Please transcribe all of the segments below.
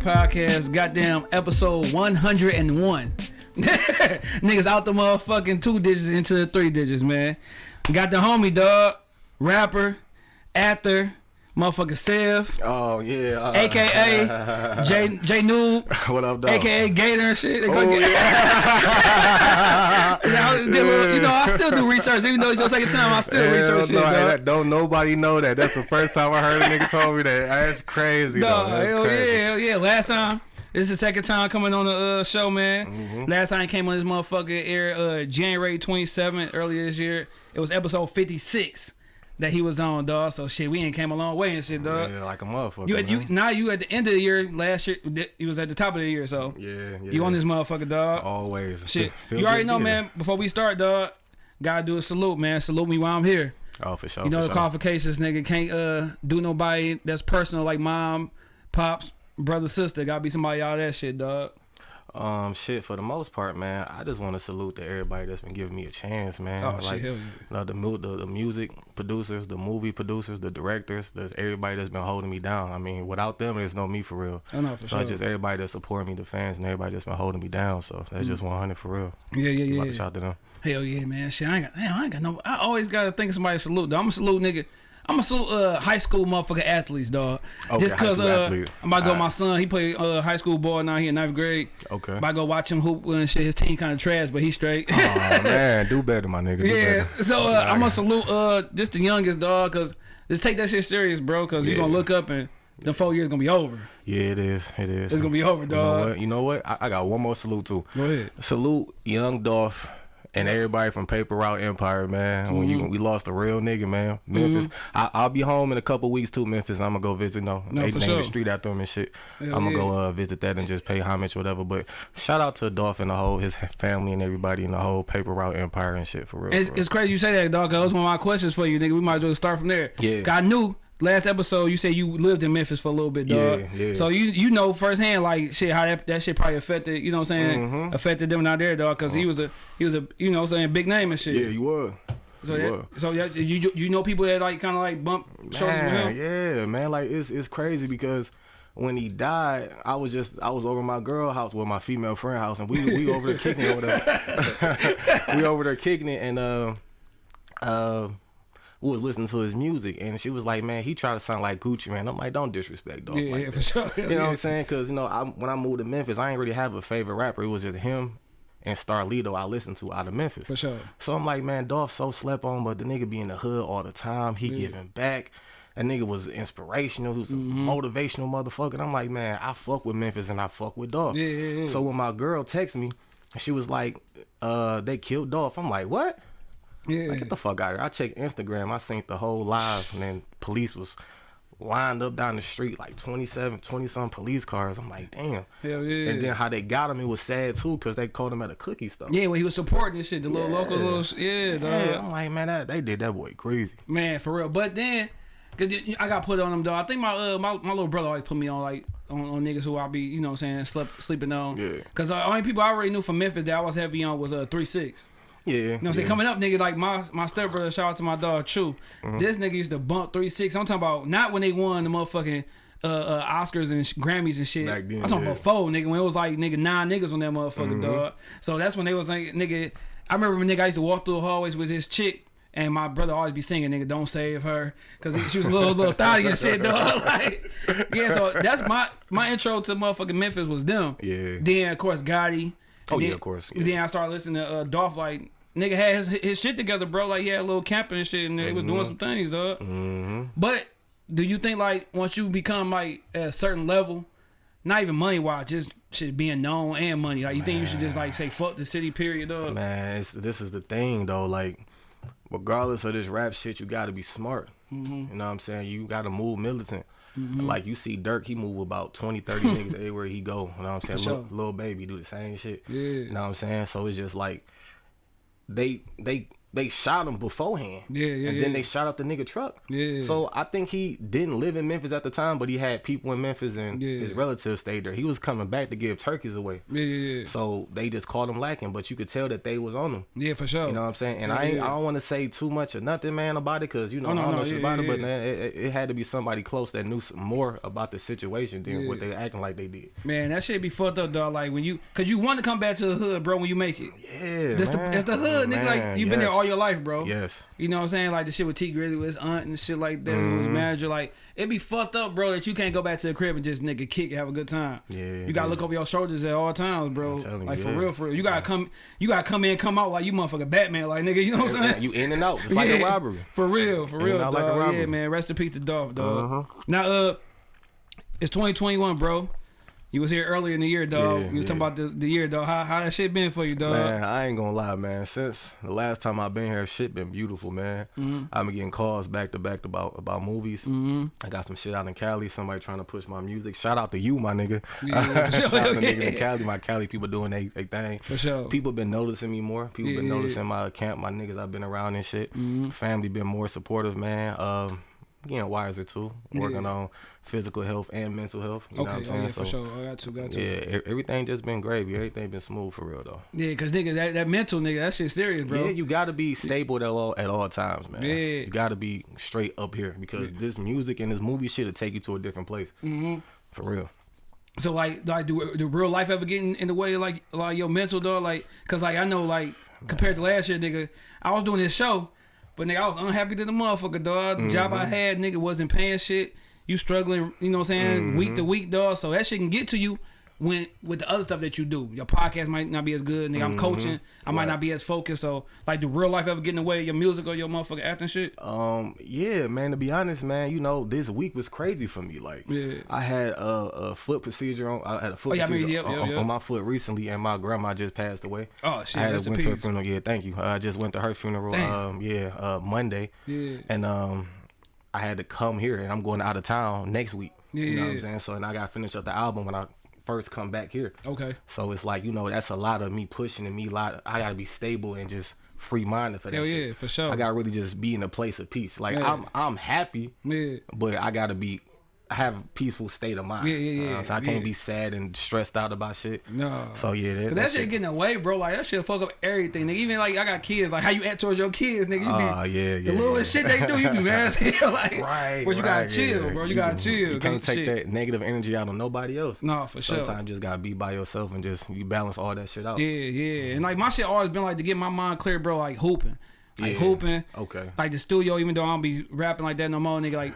podcast, goddamn episode 101. Niggas out the motherfucking two digits into the three digits, man. Got the homie, dog, rapper, actor, motherfucker Sev, Oh yeah. Uh, aka J J Noob, what up, dog? aka Gator and shit. Oh, get- yeah. Little- you know, I still do research, even though it's your second time. I still Hell research shit, no, hey, dog. that- don't nobody know that. That's the first time I heard a nigga told me that. That's crazy. No. That's hell crazy. yeah, hell yeah. Last time, this is the second time coming on the uh, show, man. Mm-hmm. Last time I came on this motherfucker air uh, January 27th earlier this year. It was episode 56 that he was on, dog. So shit, we ain't came a long way and shit, dog. Yeah, like a motherfucker. You, you now you at the end of the year. Last year you was at the top of the year, so yeah, yeah. you on this motherfucker, dog. always. Shit, Feel you already know, be man. Before we start, dog, gotta do a salute, man. Salute me while I'm here. here. Oh, for sure. You know the sure. qualifications, nigga. Can't uh do nobody that's personal like mom, pops, brother, sister. Gotta be somebody all that shit, dog. Um, shit. For the most part, man, I just want to salute to everybody that's been giving me a chance, man. Oh like, shit, hell yeah. The, the the music producers, the movie producers, the directors, there's everybody that's been holding me down. I mean, without them, there's no me for real. I know for so sure. just everybody that support me, the fans, and everybody that's been holding me down. So that's just 100 for real. yeah, yeah, Like yeah. a shout to them. Hell yeah, man. Shit, I ain't got. Damn, I ain't got no. I always gotta think of somebody to salute. I'm a salute, nigga. I'm a salute uh, high school motherfucker athletes, dog. Okay, Just cause uh. I'm about to go. Alright. My son, he play uh, high school ball now. He in ninth grade. Okay. I'm About to go watch him hoop and shit. His team kind of trash, but he straight. oh man, do better, my nigga. Do Yeah, better. so uh, I'm gonna salute uh just the youngest dog, cause just take that shit serious, bro, cause you Yeah. gonna look up and the four years gonna be over. Yeah, it is. It is. It's gonna be over, You know dog. what? You know what? I, I got one more salute too. Go ahead. Salute Young Dolph and everybody from Paper Route Empire, man. When Mm-hmm. you we lost a real nigga, man. Memphis. I, I'll be home in a couple weeks too, Memphis. I'm gonna go visit. No, No, they for sure. the street after him and shit. Hell I'm gonna go uh, visit that and just pay homage, whatever. But shout out to Dolph and the whole his family and everybody in the whole Paper Route Empire and shit for real. It's, for real. it's crazy you say that, dog. That was one of my questions for you, nigga. We might as well start from there. Yeah. I knew last episode you said you lived in Memphis for a little bit, dog. Yeah, yeah. So you you know firsthand like shit how that, that shit probably affected you know what I'm saying Mm-hmm. affected them out there, dog. Cause he was a he was a you know what I'm saying big name and shit. yeah, you were. so you that, were. so that, you you know people that like kind of like bump shoulders with him. yeah, man, like it's it's crazy because when he died, I was just I was over my girl house, well, my female friend house, and we we over there kicking it over there. we over there kicking it, and uh, uh, we was listening to his music, and she was like, "Man, he tried to sound like Gucci, man." I'm like, "Don't disrespect, dog." Yeah, like yeah, for sure. You know what I'm saying? Because you know, I, when I moved to Memphis, I ain't really have a favorite rapper. It was just him and Starlito I listened to out of Memphis. For sure. So I'm like, man, Dolph so slept on, but the nigga be in the hood all the time. He giving back. That nigga was inspirational. He was a Mm-hmm. motivational motherfucker. And I'm like, man, I fuck with Memphis and I fuck with Dolph. Yeah, yeah, yeah. So when my girl texted me, she was like, uh, they killed Dolph. I'm like, what? Yeah. Like, get the fuck out of here. I checked Instagram. I seen the whole live, and then police was lined up down the street, like 27, 20 some police cars. I'm like, damn. Hell yeah. And then how they got him, it was sad too, because they called him at a cookie store. Yeah, when he was supporting this shit, the little Yeah. local little yeah, dog. Yeah, I'm like, man, that, they did that boy crazy. Man, for real. But then, cause I got put on them, though. I think my uh my, my little brother always put me on like on, on niggas who I be you know what I'm saying slept, sleeping on. Yeah. Cause the only people I already knew from Memphis that I was heavy on was uh three six. Yeah. You know what I'm saying? Coming up, nigga, like my my stepbrother, shout out to my dog Chew. Mm-hmm. This nigga used to bump three six. I'm talking about not when they won the motherfucking uh, uh Oscars and Grammys and shit. Back then, I'm talking yeah. about four, nigga, when it was like nigga nine niggas on that motherfucker, Mm-hmm. dog. So that's when they was like nigga. I remember when nigga I used to walk through the hallways with his chick. And my brother always be singing, nigga, don't save her, cause he, she was a little, little thotty and shit, dog. Like, yeah, so that's my my intro to motherfucking Memphis was them. Yeah. Then of course Gotti. Oh, yeah, of course, yeah. Then I started listening to uh, Dolph. Like nigga had his, his shit together, bro. Like he had a little camping and shit, and they was Mm-hmm. doing some things, dog. But do you think like once you become like at a certain level, not even money wise, just shit being known and money, like you think you should just like say fuck the city, period, dog? Man, it's, this is the thing though. Like, regardless of this rap shit, you got to be smart. Mm-hmm. You know what I'm saying? You got to move militant. Mm-hmm. Like you see Durk, he move about 20, 30 niggas everywhere he go. You know what I'm saying? Sure. Lil baby do the same shit. Yeah. You know what I'm saying? So it's just like they they they shot him beforehand. Yeah, yeah, And yeah. then they shot up the nigga truck. Yeah. So I think he didn't live in Memphis at the time, but he had people in Memphis and Yeah. his relatives stayed there. He was coming back to give turkeys away. Yeah, yeah, yeah. So they just called him lacking, but you could tell that they was on him. Yeah, for sure. You know what I'm saying? And Yeah, I. I don't want to say too much or nothing, man, about it, cause you know Oh, no, I don't no, know shit about it. But man, it, it- had to be somebody close that knew more about the situation than what they acting like they did. Man, that shit be fucked up, dog. Like when you, cause you want to come back to the hood, bro. When you make it, Yeah, that's the man. that's the hood, nigga. Like oh, you've been there. All your life, bro. Yes. You know what I'm saying? Like the shit with Tee Grizzley with his aunt and shit like that. Who was Mm-hmm. manager. Like it'd be fucked up, bro. That you can't go back to the crib and just nigga kick and have a good time. Yeah, You gotta yeah. look over your shoulders at all times, bro. you, Like for yeah. real, for real. You gotta come. You gotta come in, come out like you motherfucking Batman, like nigga. You know what I'm saying? You in and out. It's like a Yeah. robbery. For real, for In real, dog. like a yeah, man. Rest in peace to Dolph, dog. Uh-huh. Now, uh, it's 2021, bro. You was here earlier in the year, dog. Yeah, you was talking about the, the year, dog. How how that shit been for you, dog? Man, I ain't gonna lie, man. Since the last time I've been here, shit been beautiful, man. Mm-hmm. I've been getting calls back to back about about movies. Mm-hmm. I got some shit out in Cali. Somebody trying to push my music. Shout out to you, my nigga. Yeah, for sure. Shout out to niggas in Cali. My Cali people doing they, they thing. For sure. People been noticing me more. People been Yeah, yeah, noticing my camp, my niggas I've been around and shit. Mm-hmm. Family been more supportive, man. Um, getting wiser too. Working Yeah. on physical health and mental health. You know what Okay, I'm oh saying? yeah, for So, sure. I got to, got to. Yeah, everything just been gravy. Everything been smooth for real though. Yeah, cause nigga, that, that mental nigga, that shit serious, bro. Yeah, you gotta be stable at all at all times, man. Yeah. You gotta be straight up here because this music and this movie shit will take you to a different place. Mm-hmm. For real. So like, like do do real life ever get in, in the way like like your mental dog? Like, cause like I know like compared to last year, nigga, I was doing this show, but nigga, I was unhappy to the motherfucker, dog. The Job Mm-hmm. I had, nigga, wasn't paying shit. You struggling, you know what I'm saying, week Mm-hmm. to week, dog. So that shit can get to you. When with the other stuff that you do, your podcast might not be as good. Nigga, I'm coaching. I might Mm-hmm. Right. not be as focused. So, like, do real life ever get in the way of your music or your motherfucking acting shit? Um, yeah, man. To be honest, man, you know, this week was crazy for me. Like, Yeah. I had a, a foot procedure on. I had a foot Oh, yeah, I procedure mean, yep, on, yep, on- yep. on my foot recently, and my grandma just passed away. Oh, shit, I had went to her funeral. Yeah, thank you. I just went to her funeral. Damn. Um, yeah, uh, Monday. Yeah. And um, I had to come here, and I'm going out of town next week. You know what I'm saying? So, and I got to finish up the album when I first come back here. Okay. So it's like you know that's a lot of me pushing and me lot. I gotta be stable and just free minded for that. Hell shit. yeah, for sure. I gotta really just be in a place of peace. Like Yeah. I'm I'm happy, Yeah. but I gotta be I have a peaceful state of mind. Yeah, yeah, yeah, Uh, so I can't yeah. be sad and stressed out about shit. No. So yeah, that, Cause that, shit getting away, bro. Like that shit fuck up everything. Nigga, even like I got kids. Like how you act towards your kids, nigga. You be Oh yeah, yeah. the little yeah. shit they do, you be mad. like, Right, But you gotta chill, yeah. bro. You, gotta chill. You can't take shit. that negative energy out on nobody else. No, for sure. Sometimes you just gotta be by yourself and just you balance all that shit out. Yeah, yeah. And like my shit always been like to get my mind clear, bro. Like hooping, like Yeah. hooping. Okay. Like the studio, even though I don't be rapping like that no more, nigga. Like,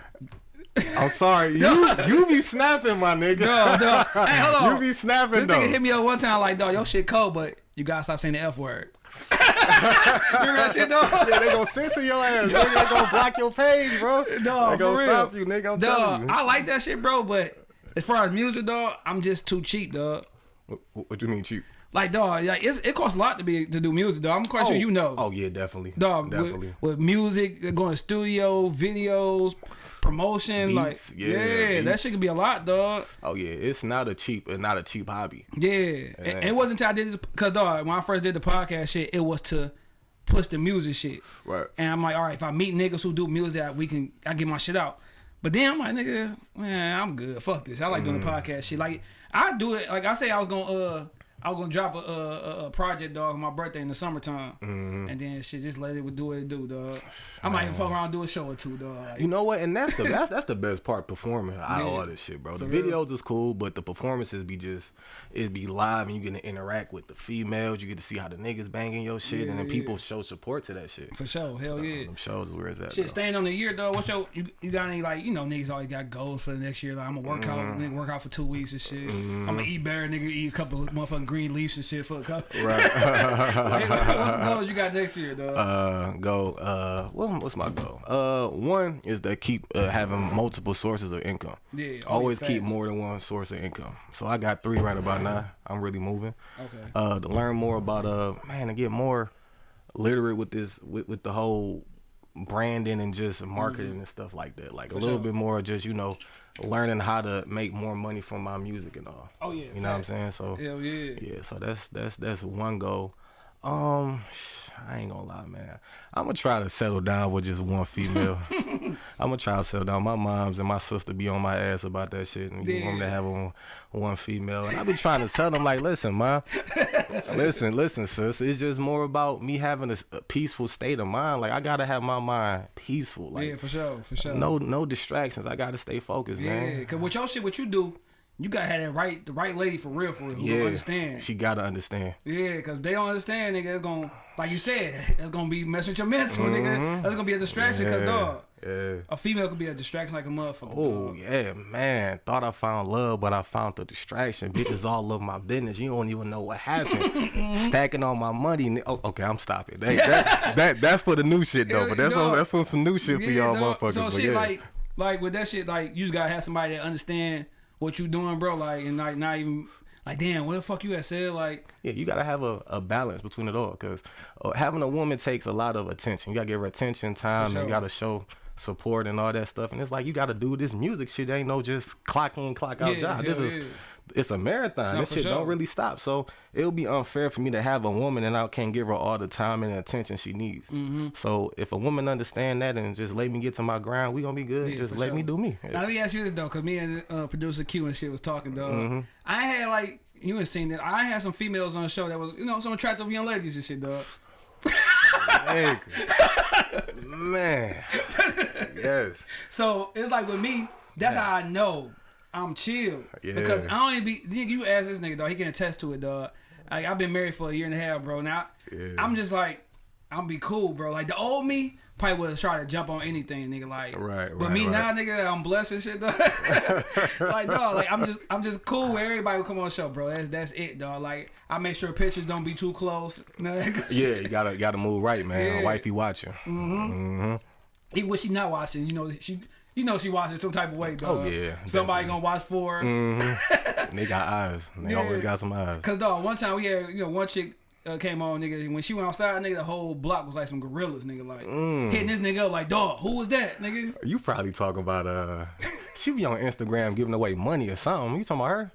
I'm sorry. You you be snapping, my nigga. no, no. Hey, hold on. You be snapping This though. nigga hit me up one time like, dog, your shit cold, but you gotta stop saying the F word. Remember that shit, dog? Yeah, they gonna censor your ass. nigga. They gonna block your page, bro. Dog, they gonna stop you, nigga. I'm Dog, telling you. I like that shit, bro, but as far as music, dog, I'm just too cheap, dog. What, what you mean cheap? Like, dog, yeah, it's, it costs a lot to be to do music, dog. I'm quite sure oh. you know. Oh yeah, definitely. dog, definitely. With, with music, going to studio, videos, promotion, like, yeah, yeah, that beats. shit could be a lot, dog. oh yeah, it's not a cheap, it's not a cheap hobby. Yeah, And, and it wasn't until I did this because, dog, when I first did the podcast shit, it was to push the music shit. Right. And I'm like, all right, if I meet niggas who do music, we can I get my shit out. But then I'm like, nigga, man, I'm good. Fuck this. I like doing the Mm. podcast shit. Like I do it. Like I say, I was gonna uh. I was gonna drop a, a, a project, dog, on my birthday in the summertime, Mm-hmm. and then shit just let it do what it do, dog. I might even fuck around and do a show or two, dog. Like, You know what? And that's the that's that's the best part performing out of Yeah. all this shit, bro. The videos is cool, but the performances be just it be live and you get to interact with the females. You get to see how the niggas banging your shit, and then Yeah, people show support to that shit. for sure, hell yeah. Them shows is where it's at. Shit, staying on the year, dog. What's your you, you got any like you know niggas always got goals for the next year? Like I'm gonna work out, Mm-hmm. nigga, work out for two weeks and shit. I'm gonna eat better, nigga, eat a couple of motherfucking green leaves and shit for a couple. Right. Like, what's some goals you got next year, dog? uh go uh what, what's my goal uh one is to keep uh, having multiple sources of income Yeah, always keep more than one source of income so i got three right about now i'm really moving Okay. uh to learn more about uh man to get more literate with this with, with the whole branding and just marketing mm-hmm. and stuff like that like. For a little sure. bit more just you know learning how to make more money from my music and all Oh yeah. you know what i'm saying so Hell yeah. yeah so that's that's that's one goal Um, I ain't gonna lie, man. I'm gonna try to settle down with just one female. I'm gonna try to settle down. My mom's and my sister be on my ass about that shit, and you want me to have one, one female. And I be trying to tell them like, listen, ma, listen, listen, sis. It's just more about me having a peaceful state of mind. Like I gotta have my mind peaceful. Like yeah, for sure, for sure. no, no distractions. I gotta stay focused, yeah, man. cause with your shit, what you do, you gotta have that right, the right lady for real, for real, who understand. She gotta understand. Yeah, cause they don't understand, nigga. It's gonna, like you said, it's gonna be messing with your mental, nigga. That's gonna be a distraction, cause Mm-hmm. Dog, Yeah. a female could be a distraction like a motherfucker. Oh yeah, man. Thought I found love, but I found the distraction. Bitches all love my business. You don't even know what happened. Stacking all my money. Oh, okay, I'm stopping. That, that, that that's for the new shit though. But that's dog. on, that's on some new shit for y'all dog. motherfuckers. So shit, yeah. like, like with that shit, like you just gotta have somebody that understand what you doing, bro. Like, and like not even like, damn, what the fuck you had said? Like, yeah, you gotta have a, a balance between it all, because uh, having a woman takes a lot of attention. You gotta give her attention, time, sure. and you gotta show support and all that stuff. And it's like you gotta do this music shit. Ain't no just clock in, clock out Yeah, job. This is yeah. It's a marathon. No, this shit sure. don't really stop. So it would be unfair for me to have a woman and I can't give her all the time and attention she needs. Mm-hmm. So if a woman understand that and just let me get to my ground, we gonna be good. Yeah, just let sure. me do me. now let me ask you this though, cause me and uh, producer Q and shit was talking, dog. Mm-hmm. I had like you ain't seen that. I had some females on the show that was, you know, some attractive young ladies and shit, dog. Hey, man. yes. So it's like with me, that's how I know I'm chill. Yeah. Because I don't even be nigga, you ask this nigga dog, he can attest to it, dog. Like I've been married for a year and a half, bro. Now Yeah. I'm just like, I'm be cool, bro. Like the old me probably would have tried to jump on anything, nigga. Like Right, But right, me now, nigga, I'm blessed and shit, dog. like dog, like I'm just I'm just cool with everybody who come on the show, bro. That's that's it, dog. Like I make sure pictures don't be too close. Yeah, you gotta gotta move right, man. Yeah. Wifey watching. Mm-hmm. Even when she not watching, you know she you know she watching some type of way, dog. Oh, yeah, Somebody definitely. gonna watch for her. Mm-hmm. they got eyes. They Yeah. always got some eyes. Cause dog, one time we had you know one chick uh, came on, nigga. When she went outside, nigga, the whole block was like some gorillas, nigga. Like Mm. hitting this nigga up, like dog, who was that, nigga? You probably talking about uh she be on Instagram giving away money or something. You talking about her?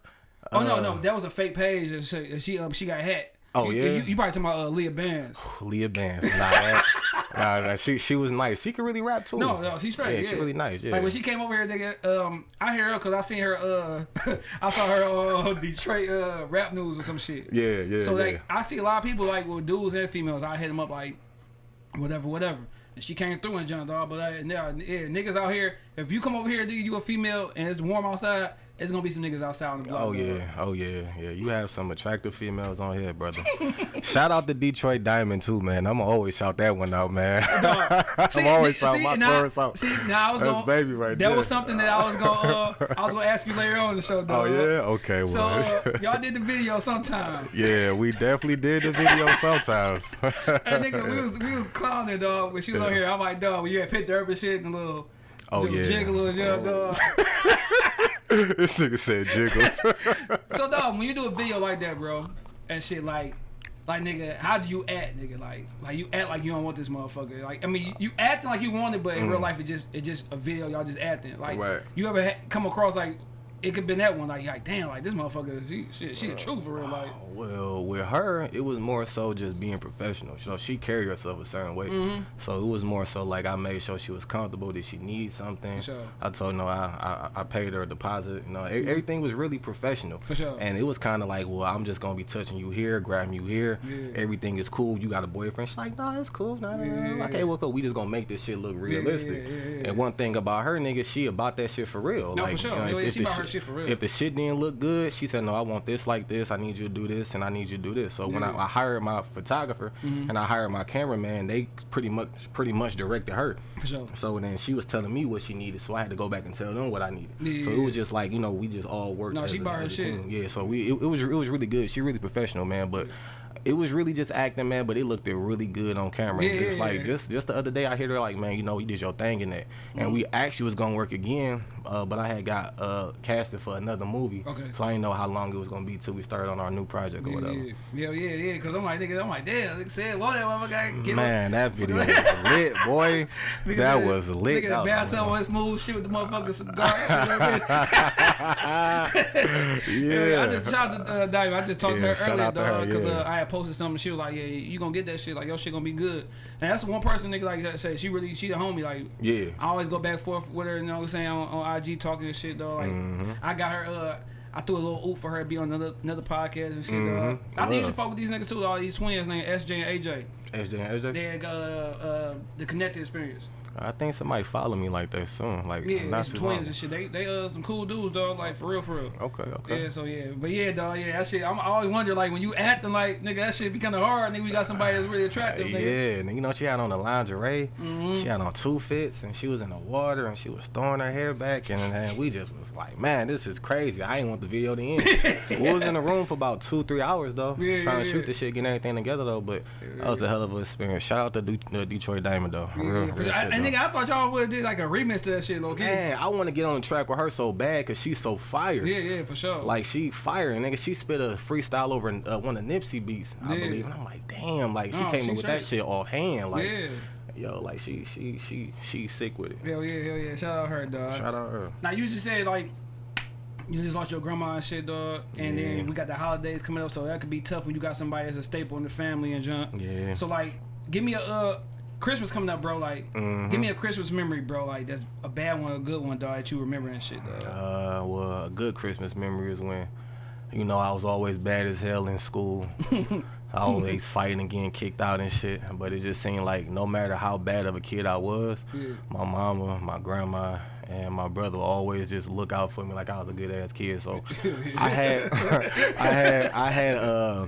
Oh no, no, that was a fake page. and She she, um, she got hacked. Oh, You- yeah? you, you probably talking about uh, Leah Bands. Leah Bands. Nah, that, nah, nah, she she was nice. She could really rap too. No, no, she's straight. Yeah, Yeah, she really nice. Yeah. Like when she came over here, nigga, um, I hear her because I seen her. Uh, I saw her on Detroit uh, rap news or some shit. yeah, yeah. So yeah. like I see a lot of people like with dudes and females. I hit them up like whatever, whatever. And she came through and jumped off. But uh, yeah, yeah, niggas out here. If you come over here, nigga, you a female and it's warm outside. It's gonna be some niggas outside on the block. Oh dog. yeah, oh yeah, yeah. You have some attractive females on here, brother. shout out to Detroit Diamond too, man. I'm gonna always shout that one out, man. See, I'm always see, shouting my now, chorus out. See, now I was That's gonna, baby right that there. was something that I was gonna, uh, I was gonna ask you later on in the show, Oh yeah, okay, well. So uh, y'all did the video sometime. yeah, we definitely did the video sometimes. And nigga, we was we was clowning, dog. When she was on here, I'm like, dog, when you had picked her up and shit, and a little, Oh, little yeah. jiggle and jump, dog. This nigga said jiggles. So dog, when you do a video like that, bro, and shit like like nigga, how do you act, nigga? Like like you act like you don't want this motherfucker. Like I mean, you, you acting like you want it, but in real life it just it just a video, y'all just acting. Like Mm. Right. you ever ha- come across like it could been that one, like like damn, like this motherfucker, she shit, she the truth for real, like. Well, with her, it was more so just being professional. So she carried herself a certain way. Mm-hmm. So it was more so like I made sure she was comfortable. Did she need something? Sure. I told her no. I, I I paid her a deposit. You know, e- everything was really professional. For sure. And it was kind of like, well, I'm just gonna be touching you here, grabbing you here. Yeah. Everything is cool. You got a boyfriend? She's like, no, it's cool. No, no, no. Yeah. Okay, well, cool. We just gonna make this shit look realistic. yeah, yeah, yeah. And one thing about her, nigga, she about that shit for real. No, for sure. you know, if- yeah, if she the about her shit for real. If the shit didn't look good, she said, "No, I want this like this. I need you to do this, and I need you to do this." So when I, Mm-hmm. I hired my photographer and I hired my cameraman, they pretty much pretty much directed her. For sure. So then she was telling me what she needed, so I had to go back and tell them what I needed. Yeah, so it was just like you know we just all worked. No, she bought her shit. team. Yeah, so we it, it was it was really good. She really professional, man. But it was really just acting, man. But it looked really good on camera. Yeah, just like just just the other day, I heard her like, man, you know, you did your thing in that, and we Mm-hmm. actually was gonna work again, uh, but I had got uh, casted for another movie. Okay. So I didn't know how long it was gonna be till we started on our new project or Yeah, whatever. yeah, yeah, yeah, yeah. Cause I'm like, nigga, I'm like, damn, nigga said, Lord, that motherfucker, get Man, that video was lit, boy. Nigga that was lit. Nigga, That the bathtub smooth shit with the motherfucking cigar. yeah. Yeah, I just shout out to uh, Diamond. I just talked Yeah, to her earlier, out to her, dog, because uh, I I had posted something. She was like, "Yeah, you gonna get that shit? Like your shit gonna be good." And that's one person nigga like that say she really she the homie. Like Yeah. I always go back and forth with her. You know what I'm saying on, on IG talking and shit though. Like Mm-hmm. I got her. uh I threw a little oop for her to be on another another podcast and shit. dog. Mhm. I think you should fuck with these niggas too. All these twins named SJ and AJ. SJ and SJ. They got uh, uh, the connected experience. I think somebody follow me like that soon. Like Yeah, not it's twins long. and shit. They they uh some cool dudes, dog. Like for real, for real. Okay, okay. Yeah, so yeah, but yeah, dog, yeah, that shit. I'm, I always wonder, like, when you acting like nigga, that shit be kind of hard. Nigga, we got somebody that's really attractive. Yeah, Nigga. and you know she had on the lingerie. Mm-hmm. She had on two fits, and she was in the water, and she was throwing her hair back, and, and we just was like, man, this is crazy. I didn't want the video to end. we was in the room for about two, three hours though, Yeah, trying yeah, to shoot yeah. the shit, getting everything together though. But that was a hell of an experience. Shout out to Du- the Detroit Diamond though. Yeah, Real, real shit. Nigga, I thought y'all would have did like a remix to that shit, low key. Man, I want to get on the track with her so bad because she's so fire. Yeah, yeah, for sure. Like she fire, nigga. She spit a freestyle over uh, one of Nipsey beats, I Yeah. believe. And I'm like, damn, like she No, came she in with that shit offhand. Like, yeah, yo, like she she she she sick with it. hell yeah, hell yeah. Shout out her, dog. Shout out her. Now you just said like you just lost your grandma and shit, dog. And Yeah. then we got the holidays coming up, so that could be tough when you got somebody as a staple in the family and junk. Yeah. So like, give me a uh, Christmas coming up, bro. Like, Mhm. give me a Christmas memory, bro. Like that's a bad one, a good one, dog. That you remember and shit, dog. Uh, well, a good Christmas memory is when, you know, I was always bad as hell in school. I always fighting and getting kicked out and shit. But it just seemed like no matter how bad of a kid I was, Yeah. my mama, my grandma, and my brother always just look out for me like I was a good ass kid. So I had, I had, I had, uh,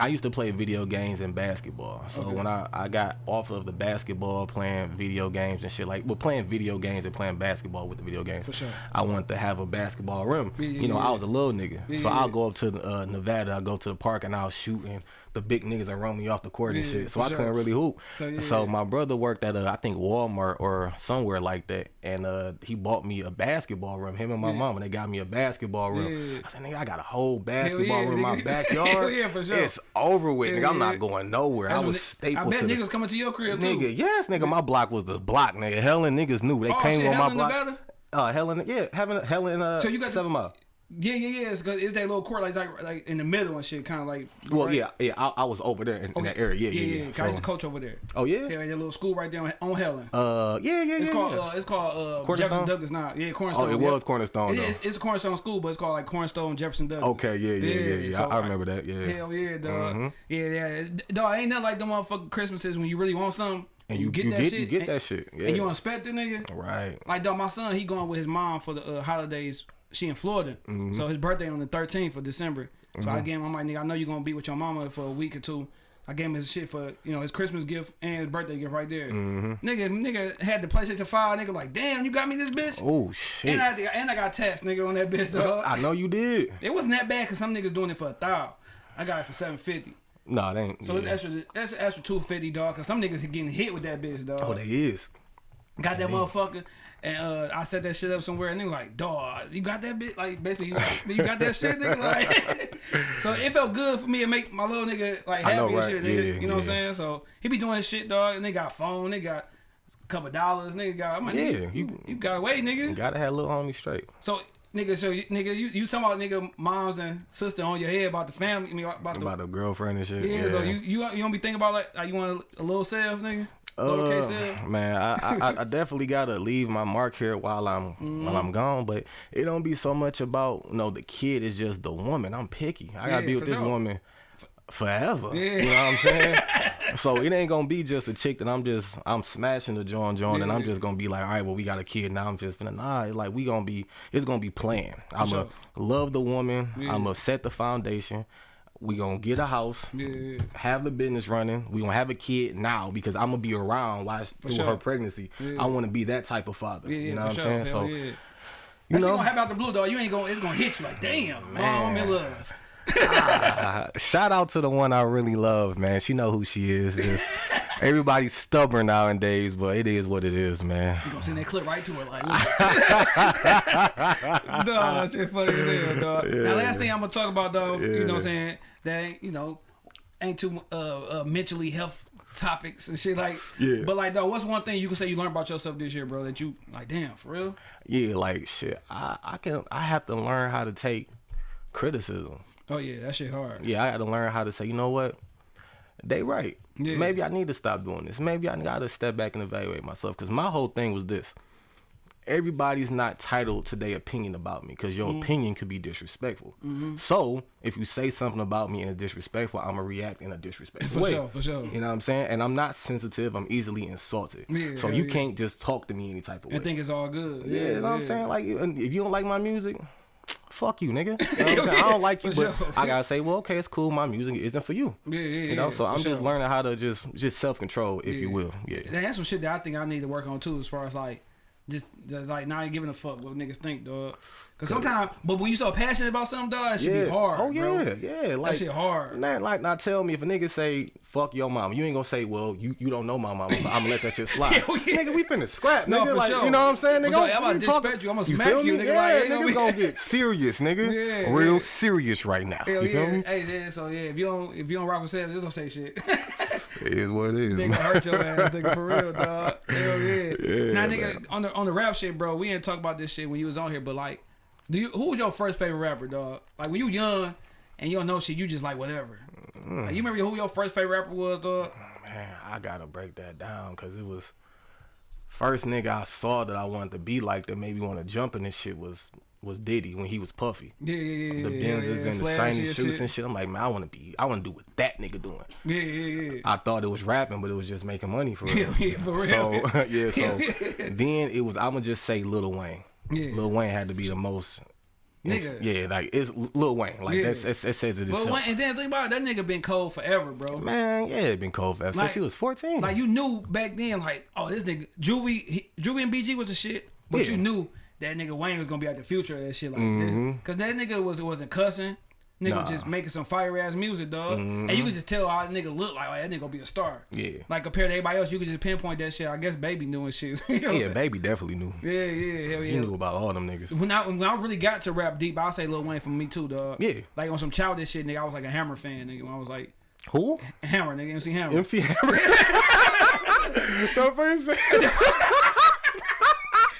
I used to play video games and basketball. So Okay. when I, I got off of the basketball, playing video games and shit like, well, playing video games and playing basketball with the video games. For sure. I wanted to have a basketball rim. Yeah, you know, yeah. I was a little nigga, so I'll go up to uh, Nevada. I'll go to the park and I'll shoot, and the big niggas that run me off the court and Yeah, shit. So I sure. couldn't really hoop. So, yeah, so yeah. my brother worked at a, I think Walmart or somewhere like that, and uh, he bought me a basketball room. Him and my mom, and they got me a basketball room. I said, nigga, I got a whole basketball rim in my backyard. Yeah, for sure. It's over with, nigga. I'm not going nowhere. That's I was staple I bet to the niggas coming to your crib too. Nigga, yes, nigga, my block was the block, nigga. Helen niggas knew they Oh, came shit, on my Helen, block. Nevada? Uh, Helen, yeah, having Helen, uh, So you got seven mile. Yeah, yeah, yeah. It's, 'cause it's that little court like like, like in the middle and shit, kind of like. Well, right? yeah, yeah, I, I was over there in, in that area. Yeah, yeah, yeah. 'cause I used to coach over there. oh yeah. Yeah, that little school right there on, on Helen. Uh, yeah, yeah, It's yeah. called yeah. uh, it's called uh? Jefferson Douglass now. Yeah, Cornerstone. oh, it yeah. was Cornerstone is, it's a Cornerstone school, but it's called like Cornerstone Jefferson Douglass. Okay, yeah, yeah, yeah, yeah. so I, I remember that. Yeah. Hell yeah, dog. Mhm. Yeah, yeah. Dog, ain't nothing like them motherfucking Christmases when you really want something And you, get you that get shit you get and, that shit. Yeah. and you inspect the nigga. right. Like dog, my son, he going with his mom for the uh, holidays. She in Florida, Mm-hmm. so his birthday on the 13th of December. So I gave him, I'm like, nigga, I know you're gonna be with your mama for a week or two. I gave him his shit for you know his Christmas gift and his birthday gift right there. Mm-hmm. Nigga, nigga had the PlayStation Five. Nigga, like, damn, you got me this bitch. Oh shit. And I, to- and I got text nigga on that bitch. Dog. I know you did. It wasn't that bad because some niggas doing it for a thou. I got it for seven fifty. Nah, they ain't. So yeah. it's extra, that's extra two fifty, dog. Cause some niggas getting hit with that bitch, dog. Oh, they is. Got that motherfucker, and uh, I set that shit up somewhere, and they like, dog, you got that bit? Like, basically, you, you got that shit, nigga? Like, so it felt good for me to make my little nigga, like, happy know, and shit, nigga. Yeah, you know what I'm saying? So he be doing his shit, dog, and they got phone, they got a couple dollars, nigga got, I'm like, Yeah, nigga, you- you, got away, nigga. You gotta have a little homie straight. So, nigga, so, you, nigga, you, you talking about, nigga, moms and sister on your head about the family, I mean, about the, About a girlfriend and shit. yeah, so you, you, you don't be thinking about, like, like you want a, a little self, nigga? Lowercase? Uh, man, I, I I definitely gotta leave my mark here while I'm Mm-hmm. while I'm gone. But it don't be so much about you know the kid. It's just the woman. I'm picky. I gotta Yeah, be with this sure. woman forever. Yeah. You know what I'm saying? so it ain't gonna be just a chick that I'm just I'm smashing the joint joint and I'm Yeah. just gonna be like, all right, well we got a kid now. I'm just gonna nah. it's Like we gonna be it's gonna be playing. I'm sure. love the woman. Yeah. I'm gonna set the foundation. We gonna get a house Yeah. have the business running. We gonna have a kid now because I'm gonna be around while through sure. her pregnancy. Yeah. I want to be that type of father. Yeah, you know what. I'm saying? Hell So yeah. you That shit know, gonna happen out the blue, dog. You ain't gonna, it's gonna hit you like, damn, mom, I'm in love. uh, shout out to the one I really love, man. She know who she is. Just everybody's stubborn nowadays, but it is what it is, man. You gonna send that clip right to her, like, look. dog, that shit funny as hell, dog. now, last thing I'm gonna talk about, dog, you know what I'm saying? That you know, ain't too uh, uh mentally health topics and shit like. Yeah. But like, dog, what's one thing you can say you learned about yourself this year, bro? That you like, damn, for real? Yeah, like shit. I I can I have to learn how to take criticism. Oh yeah, that shit hard. Yeah, I had to learn how to say, you know what? They right. Yeah. Maybe I need to stop doing this. Maybe I got to step back and evaluate myself. Because my whole thing was this: everybody's not titled to their opinion about me. Because Mm-hmm. your opinion could be disrespectful. So if you say something about me and it's disrespectful, I'm gonna react in a disrespectful For way. For sure, for sure. You know what I'm saying? And I'm not sensitive. I'm easily insulted. Yeah, so you yeah. can't just talk to me any type of way. I think it's all good. Yeah, Yeah, you know what I'm saying? Like, if you don't like my music, fuck you, nigga. You know saying? I don't like you, but sure. I gotta say, well, okay, it's cool. My music isn't for you. Yeah, yeah, You know, yeah, so I'm just learning how to just just self control, if you will. Yeah. That's some shit that I think I need to work on too, as far as like just, just like not giving a fuck what niggas think, dog. Cause sometimes, but when you so passionate about something, dog, that should yeah. be hard. Oh bro. yeah, yeah. Like that shit hard. Not like not tell me if a nigga say fuck your mom, you ain't gonna say, well, you, you don't know my mama, I'm gonna let that shit slide. Yeah. Nigga, we finna scrap, No, nigga. for like, sure. You know what I'm saying? Nigga, sure. I'm- I'm about to disrespect you. I'ma smack feel you, nigga, Yeah, like, niggas gonna gonna get serious, nigga. Yeah, Real yeah. serious right now. Hell you feel yeah. me? Hey, yeah, so yeah, if you don't if you don't rock with Savage, just don't say shit. It is what it is. nigga hurt your ass, nigga, for real, dog. Hell yeah. Yeah, now, nigga, man. on the on the rap shit, bro, we didn't talk about this shit when you was on here, but like, do you who was your first favorite rapper, dog? Like when you young and you don't know shit, you just like whatever. Mm. Like, you remember who your first favorite rapper was, dog? Man, I gotta break that down because it was first nigga I saw that I wanted to be like that made me want to jump in this shit was was Diddy when he was puffy. Yeah, yeah, yeah. The Benzes yeah, and the shiny and shoes shit. and shit. I'm like, man, I want to be, I want to do what that nigga doing. Yeah, yeah, yeah. I thought it was rapping, but it was just making money for real. Yeah, for real. So yeah, so then it was. I'ma just say Lil Wayne. Yeah. Lil Wayne had to be the most. Nigga. Yeah, like it's Lil Wayne. Like Yeah. that's, that's that says it But itself. when, and then think about it, that nigga been cold forever, bro. Man, yeah, been cold forever Like- since he was 14. Like you knew back then, like, oh, this nigga Juvie, he, Juvie and BG was a shit, but Yeah. you knew that nigga Wayne was gonna be like the future of that shit like Mhm. this, cause that nigga was wasn't cussing, nigga Nah. Mm-hmm. just making some fire ass music, dog, and you could just tell how that nigga looked like, oh, that nigga gonna be a star. yeah, Like compared to everybody else, you could just pinpoint that shit. I guess Baby doing shit. you know yeah, baby definitely knew. yeah, yeah, hell He knew about all them niggas. When I when I really got to rap deep, I'll say Lil Wayne for me too, dog. Yeah. Like on some childish shit, nigga. I was like a Hammer fan, nigga. When I was like Who? Hammer, nigga. MC Hammer. MC Hammer. Don't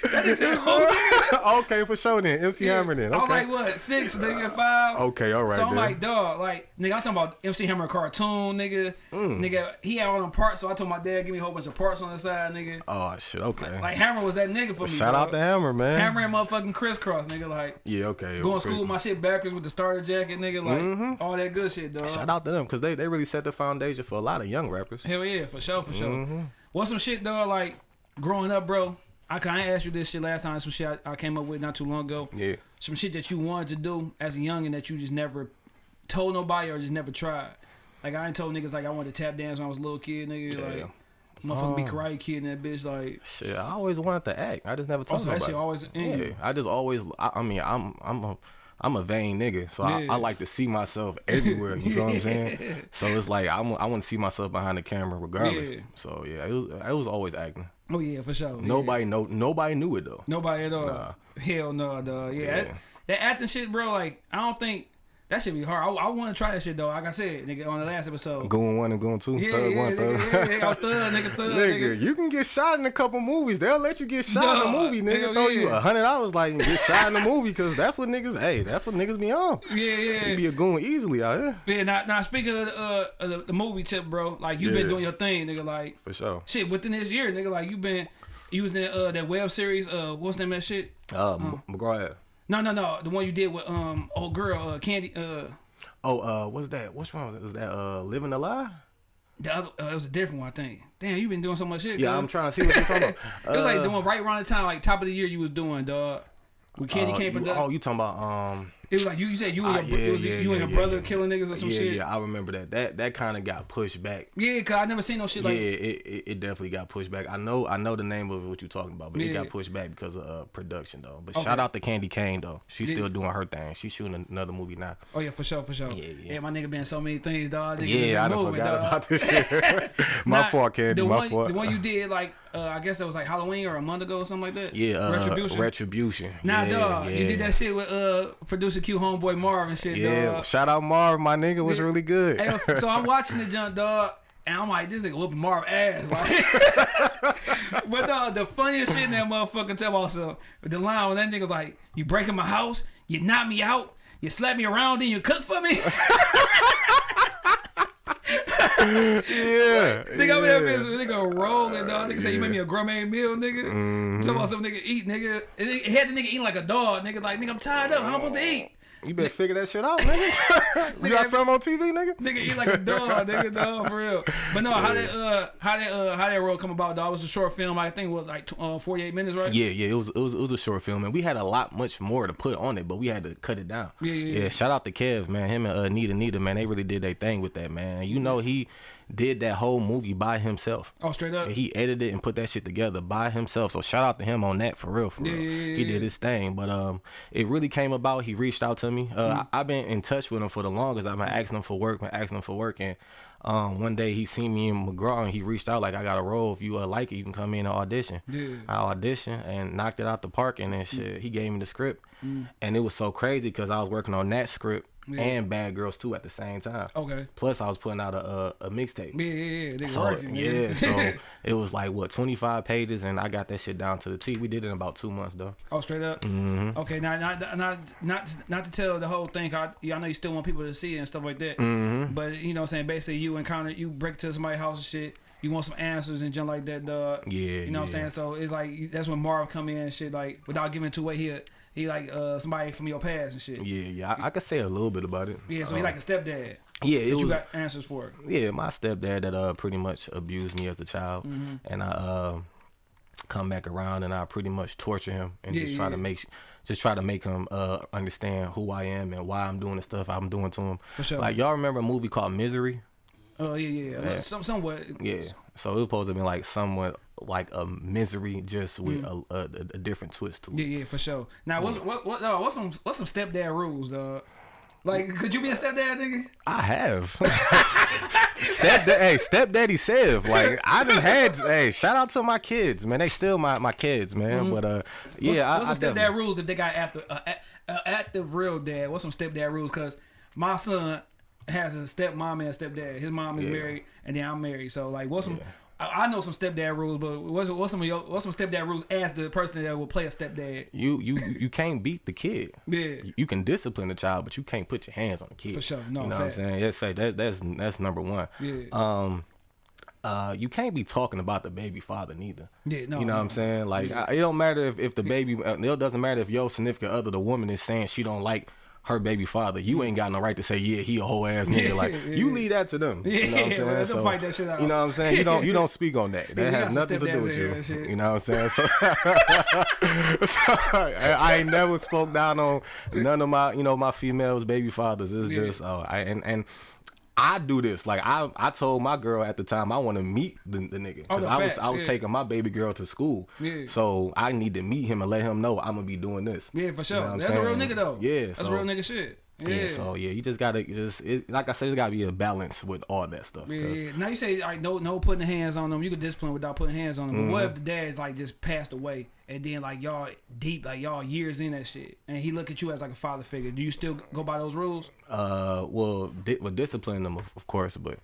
first say- okay, for sure then. MC Hammer then. I was Okay. like, what, six, nigga, five? okay, all right. So I'm then. like, dog, like, nigga, I'm talking about MC Hammer cartoon, nigga. Mm. Nigga, he had all them parts, so I told my dad, give me a whole bunch of parts on the side, nigga. oh shit. Okay. Like, Hammer was that nigga for me. Shout out dog. to Hammer, man. Hammer and motherfucking Kris Kross, nigga. Like, Yeah. Okay. going okay. to school with my shit backwards with the starter jacket, nigga. Like, all that good shit, dog. Shout out to them because they, they really set the foundation for a lot of young rappers. Hell yeah, for sure, for sure. Mm-hmm. What's some shit, dog, like, growing up, bro? I kind of asked you this shit last time. Some shit I, I came up with not too long ago. Yeah. Some shit that you wanted to do as a youngin' that you just never told nobody or just never tried. Like I ain't told niggas like I wanted to tap dance when I was a little kid, nigga. Yeah. Like motherfucker be Oh. karate kid and that bitch. Like Shit, I always wanted to act. I just never told also that nobody. shit always in yeah, you. I just always. I, I mean, I'm I'm a I'm a vain nigga, so I, Yeah. I like to see myself everywhere. You know what I'm saying? So it's like I'm, I want to see myself behind the camera regardless. Yeah. So yeah, it was it was always acting. Oh yeah, for sure. Yeah. Nobody know nobody knew it though. Nobody at all. Nah. Hell no, dog. Yeah, Yeah. That, that acting shit, bro. Like I don't think that should be hard. I, I want to try that shit though. Like I said, nigga, on the last episode. Going one and going two, yeah, third yeah, one, nigga, yeah, yeah, thug, nigga, thug, Nigga, nigga. you can get shot in a couple movies. They'll let you get shot in a movie. Nigga, throw you a hundred dollars like and get shot in a movie because that's what niggas. Hey, that's what niggas be on. Yeah, yeah. You yeah. be a goon easily out here Yeah, now, now speaking of, the, uh, of the, the movie tip, bro, like you been Yeah. doing your thing, nigga. Like for sure. shit within this year, nigga. Like you've been using that uh that web series. Uh, what's the name of that shit? Uh, M- McGraw. No, no, no. The one you did with um old girl, uh, Candy. Uh, Oh, uh, what's that? What's wrong? Was that uh, living a lie? the other uh, it was a different one, I think. Damn, you been doing so much shit. Yeah, cuz. I'm trying to see what you're talking about. It was like Uh, doing right around the time, like top of the year, you was doing, dog. With Candy uh, Cane you-. Oh, you talking about um? It was like you, you said you and ah, your, it was yeah, you and yeah, your brother yeah. killing niggas or some yeah, shit. yeah, I remember that. That that kind of got pushed back. Yeah, cause I never seen no shit yeah, like. it, it it definitely got pushed back. I know I know the name of it, what you're talking about, but it got pushed back because of uh, production though. But Okay. shout out to Candy Kane though. She's Yeah. still doing her thing. She's shooting another movie now. Oh yeah, for sure, for sure. Yeah, yeah. my nigga been so many things, dog. Yeah, I done moving, forgot dog. about this shit. my Nah, fault, Candy. The my one, fault. the one you did like, uh, I guess that was like Halloween or a month ago or something like that. yeah, uh, Retribution. Retribution. Nah, yeah, dog, you did that shit with uh producer Q homeboy Marv and shit, Yeah, dog. shout out Marv, my nigga was really good. Hey, so I'm watching the junk, dog. And I'm like, this nigga whooping Marv ass. Like, but dog, the funniest shit in that motherfucking tell also the line when that nigga was like, you breaking my house, you knock me out, you slap me around, then you cook for me. yeah. Nigga, I'm yeah. here, bitch, nigga rolling, dog. Nigga say you made me a gourmet meal, nigga. Mm-hmm. Talking about some nigga eat, nigga. And he had the nigga eating like a dog, nigga. Like, nigga, I'm tired up. How am I supposed to eat? You better figure that shit out, nigga. you got something on TV, nigga? Nigga eat like a dog, nigga, dog, for real. But no, how that uh how that uh how that role come about, dog? It was a short film, I think it was like uh, 48 minutes, right? Yeah, yeah, it was it was it was a short film, and we had a lot much more to put on it, but we had to cut it down. Yeah, yeah, yeah. shout out to Kev, man. Him and uh, Nita, Nita, man, they really did their thing with that, man. You know, he did that whole movie by himself. Oh, straight up. And he edited and put that shit together by himself. So shout out to him on that for real, for Yeah, real. yeah, yeah, he did his thing. But um, it really came about. He reached out to me. Uh, Mm. I, I've been in touch with him for the longest. I've been asking him for work, been asking him for work, and um, one day he seen me in McGraw and he reached out like, I got a role. If you uh, like it, you can come in and audition. Yeah. I auditioned and knocked it out the park and then shit. He gave me the script, Mm. and it was so crazy because I was working on that script Yeah. and Bad Girls too at the same time. Okay. Plus, I was putting out a a, a mixtape. Yeah, yeah, yeah. Nigga So, working, yeah, so it was like what 25 pages, and I got that shit down to the T. We did it in about two months though. Oh, straight up. Mm-hmm. Okay, now not not not not to tell the whole thing. I, yeah, I know you still want people to see it and stuff like that. Mm-hmm. But you know, what I'm saying basically, you encounter you break to somebody's house and shit. You want some answers and junk like that, dog. Yeah, You know what I'm saying? So it's like that's when Marv come in and shit. Like without giving too away, he he like uh somebody from your past and shit. Yeah, yeah, I, I could say a little bit about it. Yeah, so he Um, like a stepdad. yeah, it you got answers for. It. yeah, my stepdad that uh pretty much abused me as a child, Mm-hmm. and I uh, come back around and I pretty much torture him and Yeah, just try yeah. to make just try to make him uh understand who I am and why I'm doing the stuff I'm doing to him. For sure. Like y'all remember a movie called Misery? Oh yeah, yeah, yeah. Yeah. Some somewhat. Yeah. So it was supposed to be like somewhat like a misery, just with Mm. a, a, a different twist to it. Yeah, yeah, for sure. Now, what's what what uh, what's some what's some stepdad rules, dog? Like, could you be a stepdad, nigga? I have. stepdad, hey, stepdaddy Sev. Like I done had. Hey, shout out to my kids, man. They still my, my kids, man. But uh, yeah, what's, I, what's I some stepdad definitely- rules if they got after uh, a- uh, active real dad? What's some stepdad rules? Cause my son has a stepmom and a stepdad. His mom is Yeah. married, and then I'm married. So like, what's some? I, I know some stepdad rules, but what's what's some of your, what's some stepdad rules as the person that will play a stepdad? You you you can't beat the kid. Yeah. You- can discipline the child, but you can't put your hands on the kid. For sure. No, you know facts. what I'm saying? Say that that's that's number one. Yeah. Um, uh, you can't be talking about the baby father neither. Yeah, no, You know what. I'm saying? Like, I, it don't matter if, if the baby. uh, It doesn't matter if your significant other, the woman, is saying she don't like her baby father. You ain't got no right to say, yeah, he a whole ass nigga. Like, Yeah, you yeah. leave that to them. you know what I'm saying? don't fight that shit out. You know what I'm saying? You don't you don't speak on that. That got has nothing to do with you. You know what I'm saying? So, so I, I ain't never spoke down on none of my you know my females baby fathers. It's Yeah. just oh, I and and. I do this like I I told my girl at the time I want to meet the, the nigga Oh, because no, I was I was yeah. taking my baby girl to school Yeah. so I need to meet him and let him know I'm gonna be doing this Yeah, for sure. what I'm That's a real nigga though. Yeah, that's so- real nigga shit. Yeah. yeah. so yeah you just gotta just it, like I said there's gotta be a balance with all that stuff Yeah, yeah. Now you say like no, no putting hands on them. You could discipline without putting hands on them. But what Mm-hmm. if the dad's like just passed away and then like y'all deep, like y'all years in that shit, and he look at you as like a father figure? Do you still go by those rules? uh well di- well discipline them of, of course but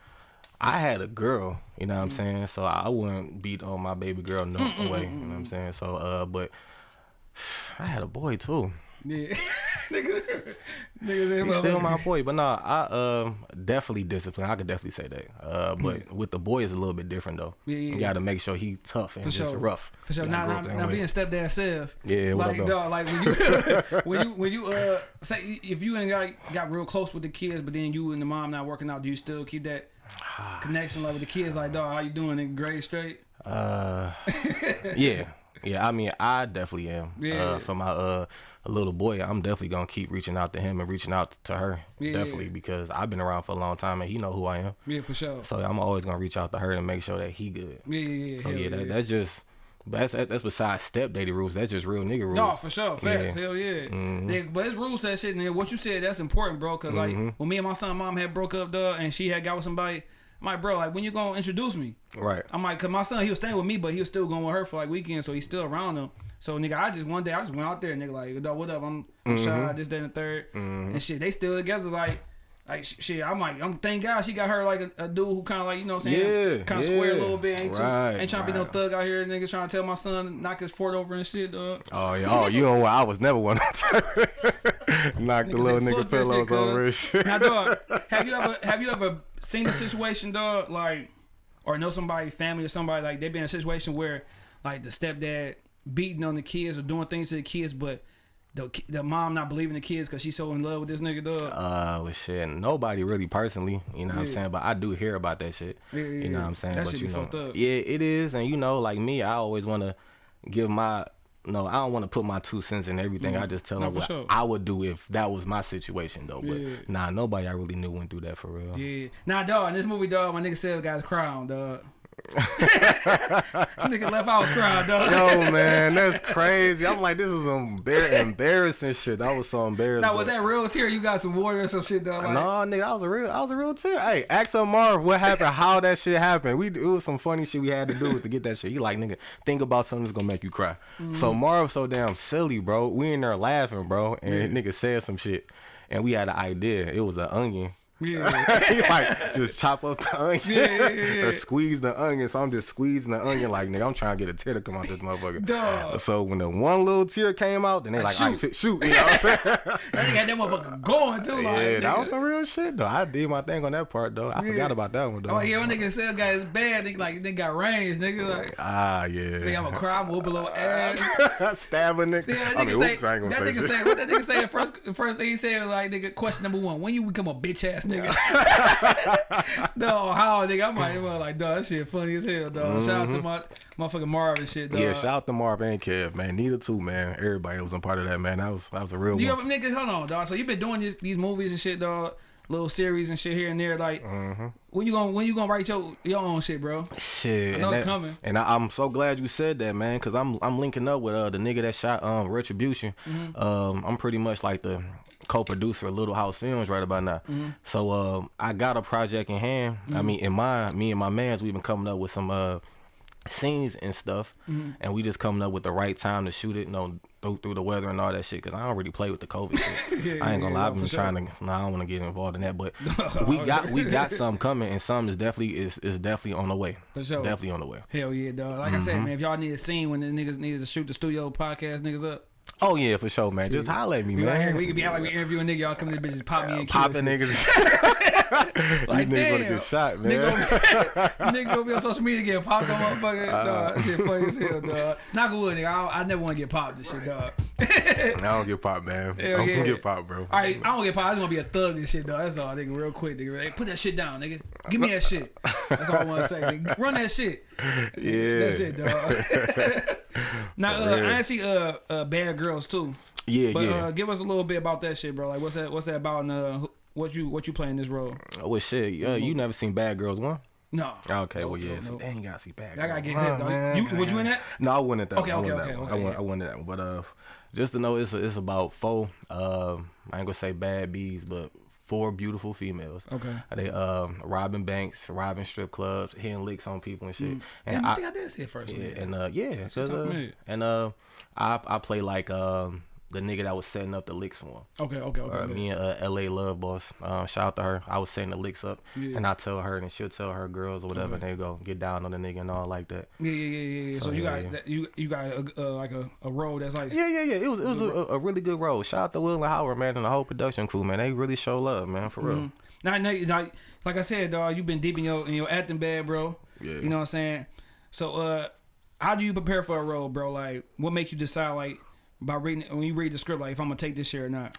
I had a girl you know what I'm Mm. saying so I wouldn't beat on my baby girl no way you know what I'm saying so uh but I had a boy too Yeah, nigga, nigga, He's still my boy, but nah, I um definitely discipline. I could definitely say that. Uh, but with the boy is a little bit different though. Yeah, yeah, You got to make sure he tough and For just sure. rough. For sure. Now, gotta now, now being stepdad self. Yeah, like dog, like when you when you when you uh say if you ain't got got real close with the kids, but then you and the mom not working out, do you still keep that connection like with the kids? Like dog, how you doing? In grade straight? Uh, yeah, yeah. I mean, I definitely am. Yeah. Uh, for my uh little boy, I'm definitely gonna keep reaching out to him and reaching out to her. Yeah. Definitely because I've been around for a long time and he know who I am. Yeah, for sure. So I'm always gonna reach out to her and make sure that he good. Yeah, yeah, yeah. So yeah, that, that's just. But That's that's besides step daddy rules. That's just real nigga rules. No, for sure. Facts. Yeah. Mm-hmm. Hell yeah. But his rules that shit, nigga. What you said, that's important, bro. Cause like when me and my son mom had broke up, dog, and she had got with somebody, I'm like, bro, like when you gonna introduce me? Right. I'm like, cause my son he was staying with me, but he was still going with her for like weekends, so he's still around them. So nigga, I just one day I just went out there, nigga, like, dog, what up? I'm, I'm Mm-hmm. shy, this, that, and the 3rd and shit. They still together, like. Like shit, I'm like, I'm thank God she got her like a, a dude who kind of like you know what I'm saying, Yeah, kind of square a yeah. little bit, ain't too, Right, ain't trying to be no thug out here, nigga, trying to tell my son knock his fort over and shit, dog. Oh yeah. Oh, you know what? I was never one. of them. Knock the little nigga pillows shit, over cuz." shit. Now, dog, have you ever have you ever seen a situation, dog, like, or know somebody, family, or somebody like they been in a situation where, like, the stepdad beating on the kids or doing things to the kids, but the the mom not believing the kids because she's so in love with this nigga, dog. Uh, with shit, nobody really personally, you know what I'm saying, but I do hear about that shit. Yeah, yeah, You know what I'm saying? That but shit you be know, fucked up. yeah, it is, and you know, like me, I always want to give my. No, I don't want to put my two cents in everything. I just tell Mm. No, them what sure. I would do if that was my situation, though. But Yeah. nah, nobody I really knew went through that for real. Yeah. Nah, dog, in this movie, dog, my nigga said got his crown, dog. nigga left his crown, dog. Yo, man, that's crazy. I'm like, this is some embar- embarrassing shit. I was so embarrassed. Now, was that real tear? You got some water or some shit, dog? Like, no, nigga, I was a real, I was a real tear. Hey, ask him Marv what happened, how that shit happened. We it was some funny shit we had to do to get that shit. He like, nigga, think about something that's gonna make you cry. So Mm-hmm. Marv so damn silly, bro. We in there laughing, bro, and nigga said some shit, and we had an idea. It was an onion. Yeah. he like just chop up the onion Yeah, yeah, yeah, or squeeze the onion. So I'm just squeezing the onion like nigga. I'm trying to get a tear to come out this motherfucker. Dog. So when the one little tear came out, then they like, shoot. shoot, right, shoot. You know what I'm saying? That nigga had that motherfucker going, too. Like, yeah, that nigga. was some real shit though. I did my thing on that part though. I forgot about that one though. Oh, yeah, when nigga said got his bad, nigga, like, nigga got range, nigga. Like, Ah, yeah. nigga, I'm a cry, whoop a little ass. Stabbing nigga. Yeah, that I nigga mean, say, oops, that nigga say say, what that nigga say? The first, first thing he said was like, nigga, question number one, when you become a bitch ass nigga? no, how, nigga? I might well, like, dog, that shit funny as hell, dog. Shout out to my motherfucking Marv and shit, dog. Mm-hmm. Yeah, shout out to Marv and Kev, man. Neither too, man. Everybody was a part of that, man. That was that was a real You one. ever, nigga, hold on, dog. So you've been doing these, these movies and shit, dog. Little series and shit here and there. Like, Mm-hmm. when you gonna when you gonna write your your own shit, bro? Shit, I know and it's that- coming. And I, I'm so glad you said that, man, because I'm I'm linking up with uh the nigga that shot um Retribution. Mm-hmm. Um, I'm pretty much like the co-producer of Little House Films right about now. Mm-hmm. So um, I got a project in hand. I mean, in my me and my man's we've been coming up with some uh scenes and stuff, Mm-hmm. and we just coming up with the right time to shoot it. You know, through, through the weather and all that shit. Cause I don't really play with the COVID shit. Yeah, I ain't gonna lie, I've been sure. trying to. No, I don't want to get involved in that, but we got we got some coming, and some is definitely is is definitely on the way. For sure. Definitely on the way. Hell yeah, dog. Like I said, Mm-hmm. man, if y'all need a scene when the niggas needed to shoot the studio podcast niggas up, Oh yeah, for sure, man. Just holler at me, we right here. man. We could be out like we interviewing nigga. Y'all come to the bitches, pop me and kill popping niggas. Like, These niggas gonna damn. get shot, man. Nigga, gonna- nigga gonna be on social media getting popped on motherfucker. Uh. dog. That shit funny as hell, dog. Knock on wood, nigga. I, don't- I never want to get popped this shit, dog. I don't get popped, man. Hell I don't yeah. get popped, bro. All right, I don't get popped. I just want to be a thug and shit, dog. That's all, nigga. Real quick, nigga. Hey, put that shit down, nigga. Give me that shit. That's all I want to say. Nigga. Run that shit. Yeah. That's it, dog. now, uh. I see uh, uh, Bad Girls too. Yeah, But yeah. uh, give us a little bit about that shit, bro. Like, what's that? What's that about? And uh, what you what you playing this role? oh well, shit. Uh, you never seen Bad Girls one? No. Okay, Nope, well yeah. nope, So dang, you gotta see Bad Girls. I gotta get hit, man. You was you in that? No, I wasn't at that. Okay, one. I okay, at okay, one. okay, I went. I at that one. But uh, just to know, it's a, it's about four. Um, I ain't gonna say bad bees, but four beautiful females. Okay. They um robbing banks, robbing strip clubs, hitting licks on people and shit. And And I, I, think I did see it first. yeah, and uh yeah, sound uh, and uh I I play like um the nigga that was setting up the licks for him. okay, okay, okay. Uh, me and uh, LA Love Boss, um, shout out to her. I was setting the licks up, Yeah. and I tell her, and she'll tell her girls or whatever, Okay. and they go get down on the nigga and all like that. Yeah, yeah, yeah, yeah. So So, you yeah, got yeah. that, you you got a, uh, like a, a road that's like Yeah, yeah, yeah. It was it was a, a really good role. Shout out to Will and Howard, man, and the whole production crew, man. They really show love, man, for real. Mhm. Now, now, now, like I said, dog, you've been deep in your in your acting bag, bro. Yeah. You know what I'm saying? So, uh, how do you prepare for a role, bro? Like, what makes you decide, like, by reading when you read the script, like, if I'm gonna take this shit or not?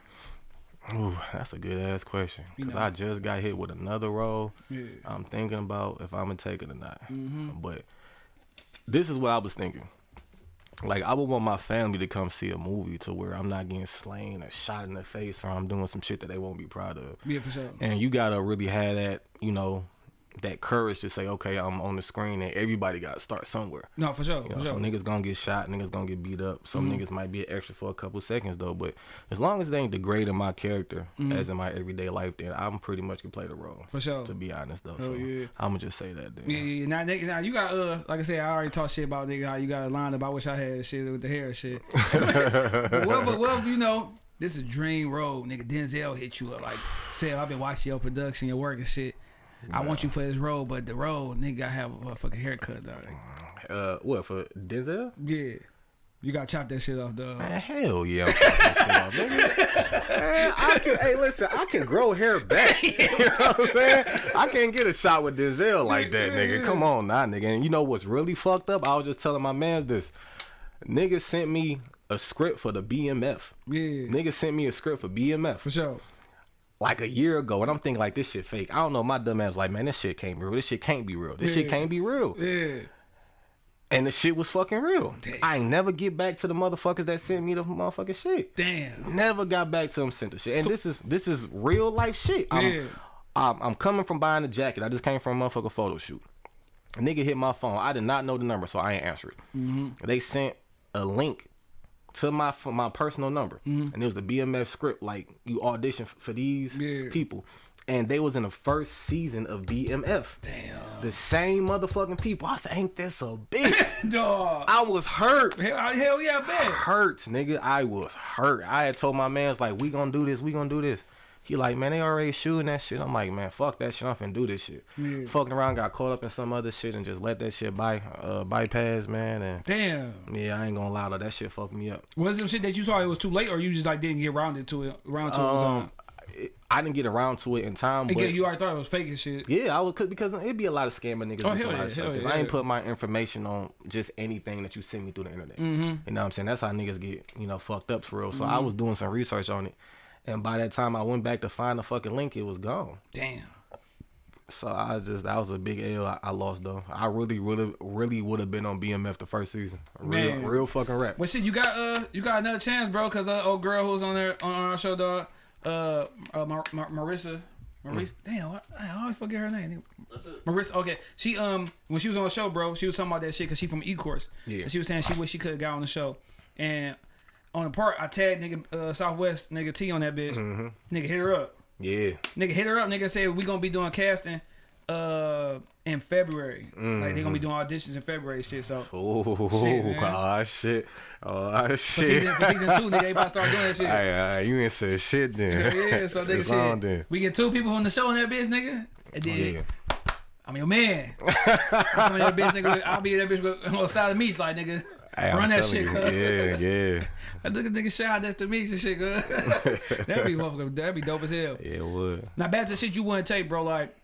Ooh, that's a good ass question. You Cause know. I just got hit with another role. Yeah. I'm thinking about if I'm gonna take it or not. Mm-hmm. But this is what I was thinking. Like I would want my family to come see a movie to where I'm not getting slain or shot in the face or I'm doing some shit that they won't be proud of. Yeah, for sure. And you gotta really have that, you know, that courage to say, okay, I'm on the screen and everybody gotta start somewhere. No, for sure, You for know, sure. some niggas gonna get shot, niggas gonna get beat up. Some Mm-hmm. niggas might be an extra for a couple seconds though. But as long as they ain't degrading my character as in my everyday life, then I'm pretty much can play the role. For sure. To be honest though, so yeah. I'm gonna just say that. Then. Yeah, yeah. Now, now you got uh, like I said, I already talked shit about nigga how you got a line about I wish I had shit with the hair and shit. But what, if- what you know this is a dream role, nigga? Denzel hit you up like, say I've been watching your production, your work and shit. I want you for this role, but the role nigga gotta have a fucking haircut, dog. Uh, what for Denzel? Yeah, You gotta chop that shit off, dog. Man, hell yeah, I'm that shit off. Man, I can, hey, listen, I can grow hair back. you know what I'm saying? I can't get a shot with Denzel like that, nigga. Come on, nah, nigga. And you know what's really fucked up? I was just telling my mans this. Nigga sent me a script for the BMF. Yeah, Nigga sent me a script for BMF for sure. Like a year ago, and I'm thinking like this shit fake. I don't know. My dumb ass like, man, this shit can't be real. This shit can't be real. This shit can't be real. Yeah, And the shit was fucking real. Damn. I ain't never get back to the motherfuckers that sent me the motherfucking shit. damn. Never got back to them sent the shit. And this is this is real life shit. I'm, Yeah. I'm, I'm coming from buying a jacket. I just came from a motherfucking photo shoot. A nigga hit my phone. I did not know the number, so I ain't answer it. Mm-hmm. They sent a link to my my personal number, mm-hmm. and it was the BMF script. Like you audition for these Yeah. people, and they was in the first season of BMF. Damn. The same motherfucking people. I said, ain't this a bitch? Dog. I was hurt. Hell, hell yeah, man. Hurt, nigga. I was hurt. I had told my man's like, we gonna do this, we gonna do this. He like, man, they already shooting that shit. I'm like, man, fuck that shit. I'm finna do this shit. Yeah. Fucking around, got caught up in some other shit and just let that shit by uh bypass, man. And Damn. yeah, I ain't gonna lie to that shit fucked me up. Was some shit that you saw it was too late, or you just like didn't get rounded to it, around to it? Um, it- I didn't get around to it in time, but you already thought it was fake and shit. yeah, I would cause, it'd be a lot of scamming niggas. Oh, hell yeah, hell yeah, I ain't put my information on just anything that you send me through the internet. Mm-hmm. You know what I'm saying? That's how niggas get you know fucked up for real. So I was doing some research on it, and by that time I went back to find the fucking link, it was gone. Damn. So I just that was a big L I, I lost though. I really, really, really would have been on BMF the first season. Real, Man. real fucking rap. Well, shit, you got uh, you got another chance, bro. Cause uh, old girl who's on there on our show, dog. Uh, uh Mar- Mar- Marissa. Marissa. Damn, I, I always forget her name. Marissa. Okay, she um when she was on the show, bro, she was talking about that shit because she from E Course. Yeah. And she was saying she wish she could have got on the show, and on the part I tagged nigga uh, Southwest nigga T on that bitch. Mm-hmm. Nigga hit her up. Yeah. Nigga hit her up. Nigga said we gonna be doing casting uh in February. Like they gonna be doing auditions in February, shit. So Oh, Shit, man. oh shit. Oh for season for season two, nigga, they about to start doing that shit. Hey, hey, you ain't said shit then. Yeah, so nigga shit. then. We get two people on the show in that bitch, nigga. And then Yeah. I'm your man. I'm in that bitch, nigga. I'll be that bitch with- on the side of the beach, like nigga. Hey, Run that shit, cuz. Yeah, yeah. I look at nigga shot that's the beach and shit, cuz. that'd be motherfucker. That'd be dope as hell. Yeah, it would. Now back to the shit you wouldn't take, bro. Like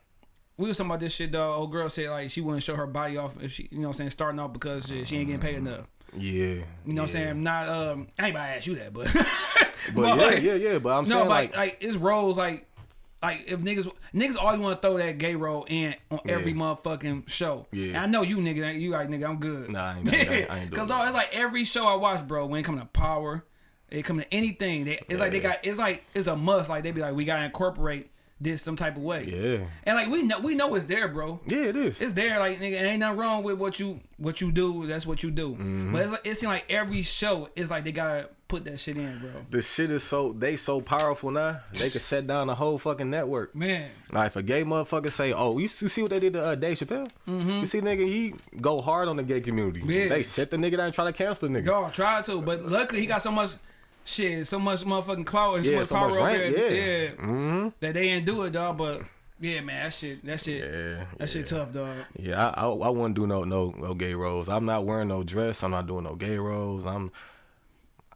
we was talking about this shit, though. Old girl said like she wouldn't show her body off if she, you know, what I'm saying starting off because shit, she ain't getting paid enough. Yeah. You know, what I'm saying not. um I ain't about to ask you that, but. But yeah, like- yeah, yeah. But I'm No, saying but like, like, it's roles like like if niggas niggas always want to throw that gay role in on every Yeah. motherfucking show. Yeah. And I know you nigga, you like nigga, I'm good. Nah, I ain't- I ain't- I ain't doing Cause that. dog, it's like every show I watch, bro. When it come to power, it come to anything. They, it's like they got it's like it's a must. Like they be like we gotta incorporate this some type of way. yeah, And like we know we know it's there, bro. yeah, it is. It's there, like nigga, ain't nothing wrong with what you what you do. That's what you do. Mm-hmm. But it's like it seems like every show is like they gotta put that shit in, bro. the shit is so they so powerful now. They could shut down the whole fucking network. Man, Like if a gay motherfucker say, "Oh, you, you see what they did to uh, Dave Chappelle? You see, nigga, he go hard on the gay community. Yeah. They shut the nigga down and try to cancel the nigga. Dog tried to, but luckily he got so much shit, so much motherfucking clout and so Yeah, much so power much over rank, there. yeah. Yeah. Mm-hmm. That they didn't do it, dog. But yeah, man, that shit, that shit, Yeah, that shit tough, dog. Yeah, I, I, I wouldn't do no no no gay roles. I'm not wearing no dress. I'm not doing no gay roles. I'm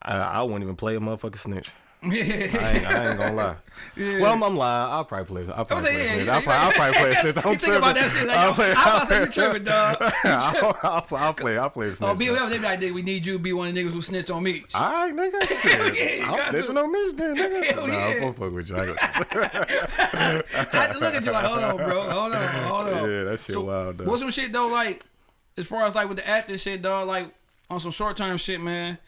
I, I wouldn't even play a motherfucking snitch. I ain't, I ain't gonna lie. Yeah. Well, I'm, I'm lying. I'll probably play. I'll probably play. yeah, you- I'll, probably, I'll probably play. snitch. I'm you think about that shit like, I'll play, I'm about to say you tripping, dog. I'll, I'll, I'll play. I'll play. Oh. BMF, they be like, "Nigga, we need you to be one of the niggas who snitched on me. All right, nigga. Shit. yeah, I'm snitching to. on me, then, nigga. Hell nah, yeah. I'm gonna fuck with you. I had to look at you like, hold on, bro, hold on, hold on. Yeah, that shit So, wild, though. What's some shit though, like as far as like with the acting shit, dog, like on some short term shit, man,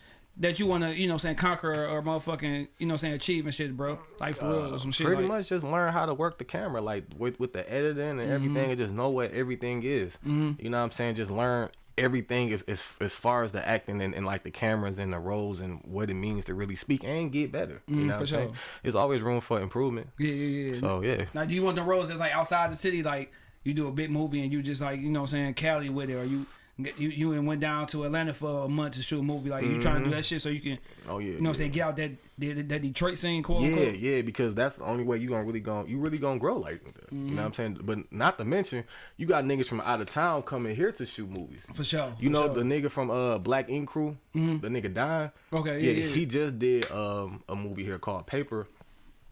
that you wanna, you know, saying conquer or motherfucking, you know, saying achieve and shit, bro. Like for real, or some shit. Uh, Pretty like, much just learn how to work the camera, like with with the editing and everything, Mm-hmm. and just know what everything is. You know what I'm saying? Just learn everything as as, as far as the acting and, and like the cameras and the roles and what it means to really speak and get better. You know Mm, for what I'm saying? sure. There's always room for improvement. Yeah, yeah, yeah. So yeah. Now, do you want the roles that's like outside the city, like you do a big movie and you just like, you know, what I'm saying Cali with it, or you you you went down to Atlanta for a month to shoot a movie. Like you trying to do that shit so you can, Oh yeah. you know, what I'm saying get out that that, that Detroit scene, quote Yeah, unquote. yeah, because that's the only way you gonna really gonna you really gonna grow like that. You Mm-hmm. know what I'm saying? But not to mention, you got niggas from out of town coming here to shoot movies. For sure. You for know sure. Mm-hmm. the nigga from uh Black Ink Crew, the nigga dying. Okay, yeah, yeah. he just did um a movie here called Paper.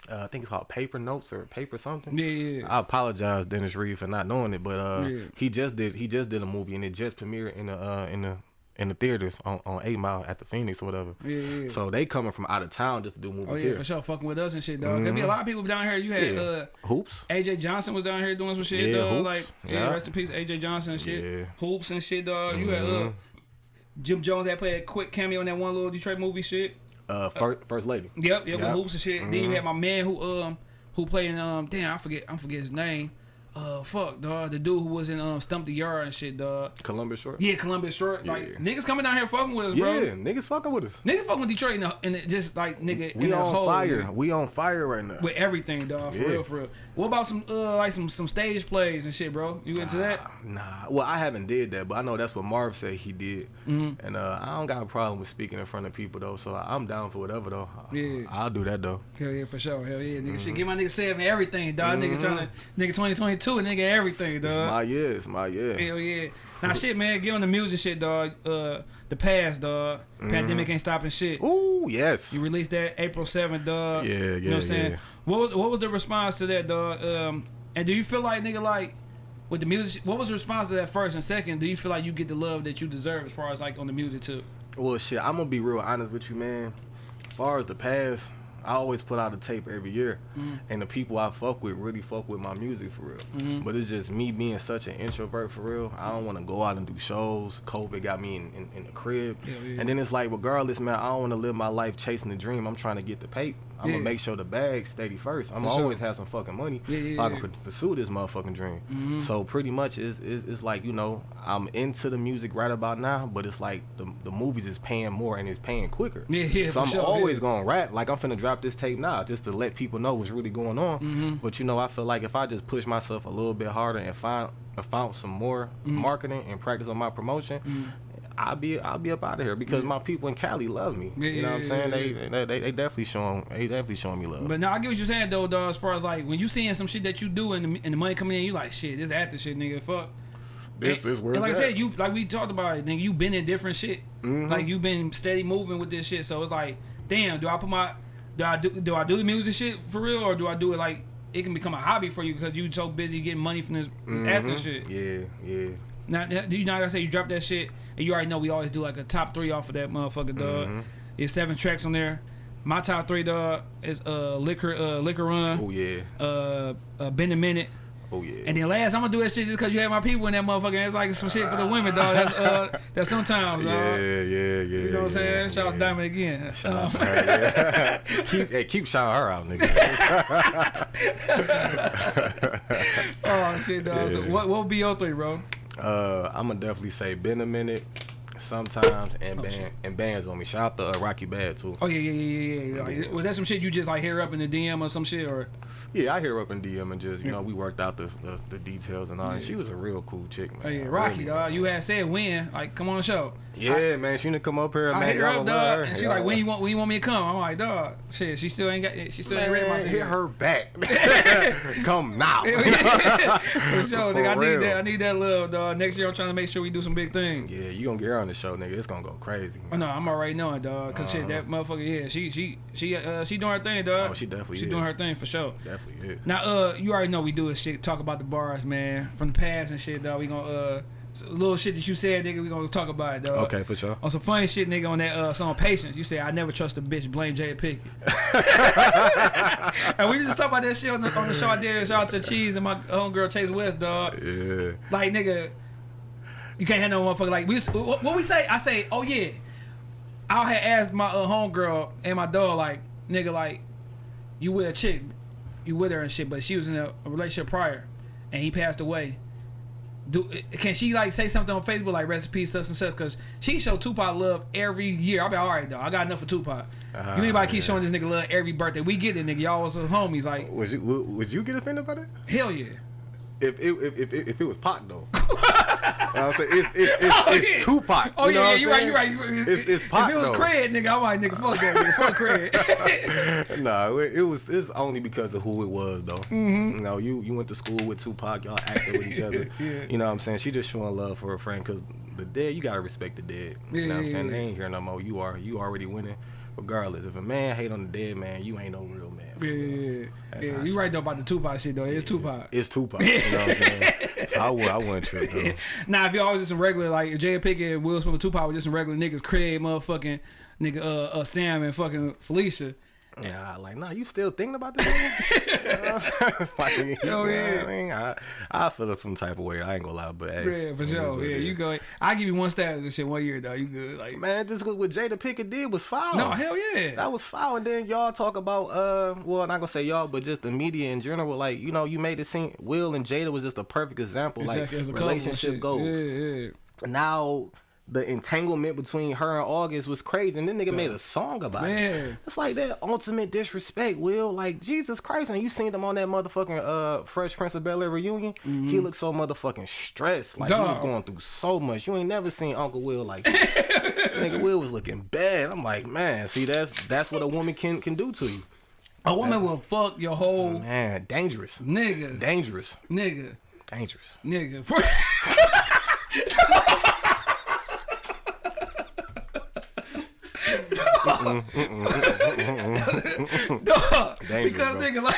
Uh, I think it's called Paper Notes or Paper something. Yeah, yeah, yeah. I apologize, Dennis Reed, for not knowing it, but uh, Yeah. he just did he just did a movie and it just premiered in the uh, in the in the theaters on, on Eight Mile at the Phoenix or whatever. Yeah, yeah. So they coming from out of town just to do movies Oh yeah, here. for sure. Fucking with us and shit, dog. There be a lot of people down here. You had Yeah. uh Hoops. AJ Johnson was down here doing some shit, Yeah, dog. Hoops. Like, yeah, rest in peace, AJ Johnson and shit. Yeah. Hoops and shit, dog. You had uh, Mhm. Jim Jones that played a quick cameo in that one little Detroit movie shit. Uh, first, first lady. Yep, yep, with hoops and shit. Then you had my man who um who played in um damn I forget I forget his name. Uh fuck dog the dude who was in um Stomp the Yard and shit dog. Columbus short. Yeah, Columbus Short. Like niggas coming down here fucking with us, Yeah, bro. niggas fucking with us. Niggas fucking with Detroit and, just like nigga in We the on whole fire. man. We on fire right now. with everything, dog. For Yeah. real, for real. What about some uh like some some stage plays and shit, bro? You into that? Nah, well, I haven't did that, but I know that's what Marv said he did, Mm-hmm. and uh, I don't got a problem with speaking in front of people though. So I'm down for whatever though. Yeah. I'll do that though. Hell yeah, for sure. Hell yeah, nigga. Mm-hmm. Shit, give my nigga seven everything, dog. Nigga trying to nigga 2022, nigga everything, It's dog. my year. It's my year. Hell yeah. Now shit, man, get on the music shit, dog. Uh, the past, dog. Mm-hmm. Pandemic ain't stopping shit. Ooh, yes. You released that April 7th, dog. Yeah, yeah. You know what I'm saying? yeah. What was, what was the response to that, dog? Um, and do you feel like nigga like with the music? What was the response to that first and second? Do you feel like you get the love that you deserve as far as like on the music too? Well, shit, I'm gonna be real honest with you, man. As far as the past, I always put out a tape every year, Mm-hmm. and the people I fuck with really fuck with my music for real. Mm-hmm. But it's just me being such an introvert for real. I don't want to go out and do shows. COVID got me in, in, in the crib, Hell yeah. and then it's like, regardless, man, I don't want to live my life chasing the dream. I'm trying to get the paper. I'm Yeah. gonna make sure the bag steady first. I'm For gonna sure. always have some fucking money Yeah, yeah, so I can pu- pursue this motherfucking dream. Mm-hmm. So pretty much, it's, it's it's like you know, I'm into the music right about now, but it's like the the movies is paying more and it's paying quicker. Yeah, yeah, So I'm sure, always yeah. gonna rap. Like I'm finna drop this tape now, just to let people know what's really going on. Mm-hmm. But you know, I feel like if I just push myself a little bit harder and find found some more Mm-hmm. marketing and practice on my promotion. I'll be I'll be up out of here because my people in Cali love me. Yeah, you know what I'm yeah, saying? yeah, They, they they definitely showing they definitely showing me love. But now I get what you're saying though, dog. As far as like when you seeing some shit that you do and the, and the money coming in, you like shit. This after shit, nigga. Fuck. this And- is where and like it's I said, you like we talked about it, nigga. You been in different shit. Mhm. Like you been steady moving with this shit. So it's like, damn, do I put my do I do do I do the music shit for real or do I do it like it can become a hobby for you because you so busy getting money from this, this acting Mhm. shit. Yeah, yeah. Now, you know, like I said, you drop that shit, and you already know we always do like a top three off of that motherfucker, dog. Mhm. It's seven tracks on there. My top three, dog, is uh liquor, uh liquor run, Oh yeah. uh, uh bend a minute, Oh yeah. and then last I'm gonna do that shit just cause you had my people in that motherfucker. It's like some shit for the women, dog. That's uh that's sometimes, dog. yeah, yeah, yeah. You know what I'm saying? yeah, Shout out yeah. Diamond again. Shout out Um, to her, yeah. keep, hey, keep shouting her out, nigga. oh shit, dog. So what what would be your three, bro? Uh, I'm gonna definitely say been a minute, sometimes, and Oh, band shit. and bands on me. Shout out to uh, Rocky Bad too. Oh yeah, yeah, yeah, yeah, yeah. Was that some shit you just like hear up in the DM or some shit or? Yeah, I hear her up in DM and just you know we worked out the the, the details and all. And Yeah. she was a real cool chick, man. Oh yeah, Rocky, Really. dog. You had said when, like, come on the show. Yeah, man, she need to come up here, I man. hit her up, dog, her. and she like, when you want, when you want me to come? I'm like, dog, shit, she still ain't got, she still ain't read my Man, shit. hit her back. Come now. For sure, nigga. I need that. I need that love, dog. Next year, I'm trying to make sure we do some big things. Yeah, you gonna get her on the show, nigga. It's gonna go crazy. Oh, no, I'm already knowing, dog. Cause shit, that motherfucker, yeah, she, she, she, uh, she doing her thing, dog. Uh-huh. Oh, she definitely she is. doing her thing for sure. Definitely is. Now, uh, you already know we do this shit. Talk about the bars, man, from the past and shit, dog. We gonna uh, little shit that you said, nigga. We gonna talk about it, dog. Okay, for sure. On some funny shit, nigga, on that uh, song Patience, you say, I never trust a bitch, blame Jay Pickett. and we just talk about that shit on the, on the show I did. Shout out to Cheese and my homegirl Chase West, dog. Yeah. Like, nigga, you can't have no motherfucker like, we used to- what, what we say? I say, oh yeah. I had asked my uh, homegirl and my dog, like, nigga, like, you with a chick, you with her and shit, but she was in a, a relationship prior, and he passed away. Do can she like say something on Facebook like recipes such and such? Cause she show Tupac love every year. I'll be all right, though, I got enough for Tupac. Ah, you anybody keep yeah. showing this nigga love every birthday? We get it, nigga. Y'all was some homies. Like Would you would, would you get offended by that? hell yeah. If it if, if, if, if it was Pac though. I'm saying? It's, it's, it's, Oh, it's yeah. Tupac. Oh you know yeah, what you're right. You're right. You- It's, it's Pac, If it was though. Craig, nigga, I'm like, nigga, fuck that, nigga, fuck Craig. no, it, it was it's only because of who it was though. Mm-hmm. You know, you you went to school with Tupac, y'all acted with each other. Yeah. You know what I'm saying? She just showing love for her friend because the dead, you gotta respect the dead. You know what I'm saying? yeah, They ain't here no more. You are you already winning. Regardless, if a man hate on the dead man, you ain't no real man. Yeah, yeah, yeah. Yeah you right though about the Tupac shit though. It's Tupac. It's Tupac. You know what I'm saying? So I would I wouldn't trip though. Now, if y'all was just some regular, like if Jada Pickett and Will Smith and Tupac were just some regular niggas, Craig, motherfucking nigga, uh, uh, Sam and fucking Felicia. Yeah, like, nah, you still thinking about this? nigga? like, you know yeah. I mean, I, I feel some type of way. I ain't gonna lie, but hey, Yeah, for sure. Yeah, you go. I give you one status and shit one year though. You good? Like, Man, just what what Jada Pickett did was foul. no, hell yeah. That was foul. And then y'all talk about, uh, well, not gonna say y'all, but just the media in general. Like, you know, you made it seem Will and Jada was just a perfect example. Exactly, like, relationship goals. Yeah, yeah. Now, the entanglement between her and August was crazy. And then nigga made a song about it. Man. It's like that ultimate disrespect, Will. Like, Jesus Christ. And you seen them on that motherfucking uh, Fresh Prince of Bel Air reunion? He looked so motherfucking stressed. Like, he was Mm-hmm. Going through so much. You ain't never seen Uncle Will like that. nigga Will was looking bad. I'm like, man, see, that's that's what a woman can can do to you. A woman will fuck your whole Man, dangerous. nigga, Dangerous. nigga, Dangerous. nigga. Dog, because bro. nigga like,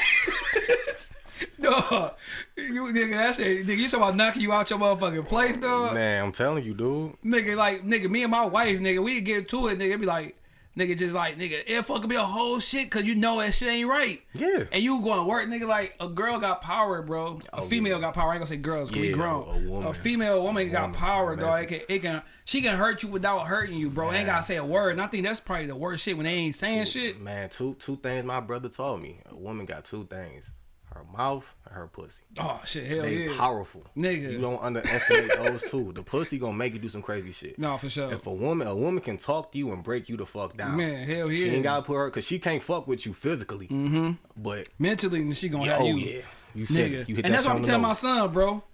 dog, you nigga that shit, nigga, you talking about knocking you out your motherfucking place, dog. Man, I'm telling you, dude. Nigga, like, nigga, me and my wife, nigga, we get to it, nigga, it be like, nigga, just like, nigga, it fucking be a whole shit, cause you know that shit ain't right. Yeah. And you going to work, nigga, like, a girl got power, bro. A female yeah. got power. I ain't gonna say girls, cause we Yeah, grown. a woman. a female woman got woman, power, dog. It can, it can, she can hurt you without hurting you, bro. Ain't gotta say a word. And I think that's probably the worst shit when they ain't saying shit. Man, two two things my brother told me. A woman got two things. Her mouth and her pussy. Oh, shit, hell yeah. They yeah. powerful. Nigga. You don't underestimate those two. The pussy gonna make you do some crazy shit. No, for sure. If a woman a woman can talk to you and break you the fuck down. Man, hell yeah. She ain't gotta put her cause she can't fuck with you physically. Mm-hmm. But Mentally, she gonna have oh you. yeah. You said Nigga. it. You hit and that that's what I'm telling my son, bro.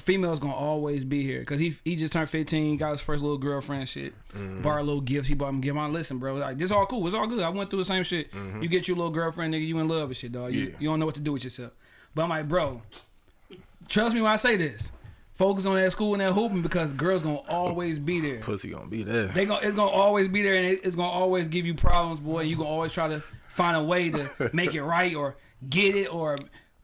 Females gonna always be here because he he just turned 15, got his first little girlfriend shit, mm-hmm. bought a little gifts. He bought him give my listen, bro. Like this all cool, it's all good. I went through the same shit. Mm-hmm. You get your little girlfriend, nigga, you in love with shit, dog. You. Yeah. you don't know what to do with yourself. But I'm like, bro, trust me when I say this. Focus on that school and that hooping because girls gonna always be there. Pussy gonna be there. They gonna it's gonna always be there and it- it's gonna always give you problems, boy. You gonna always try to find a way to make it right or get it or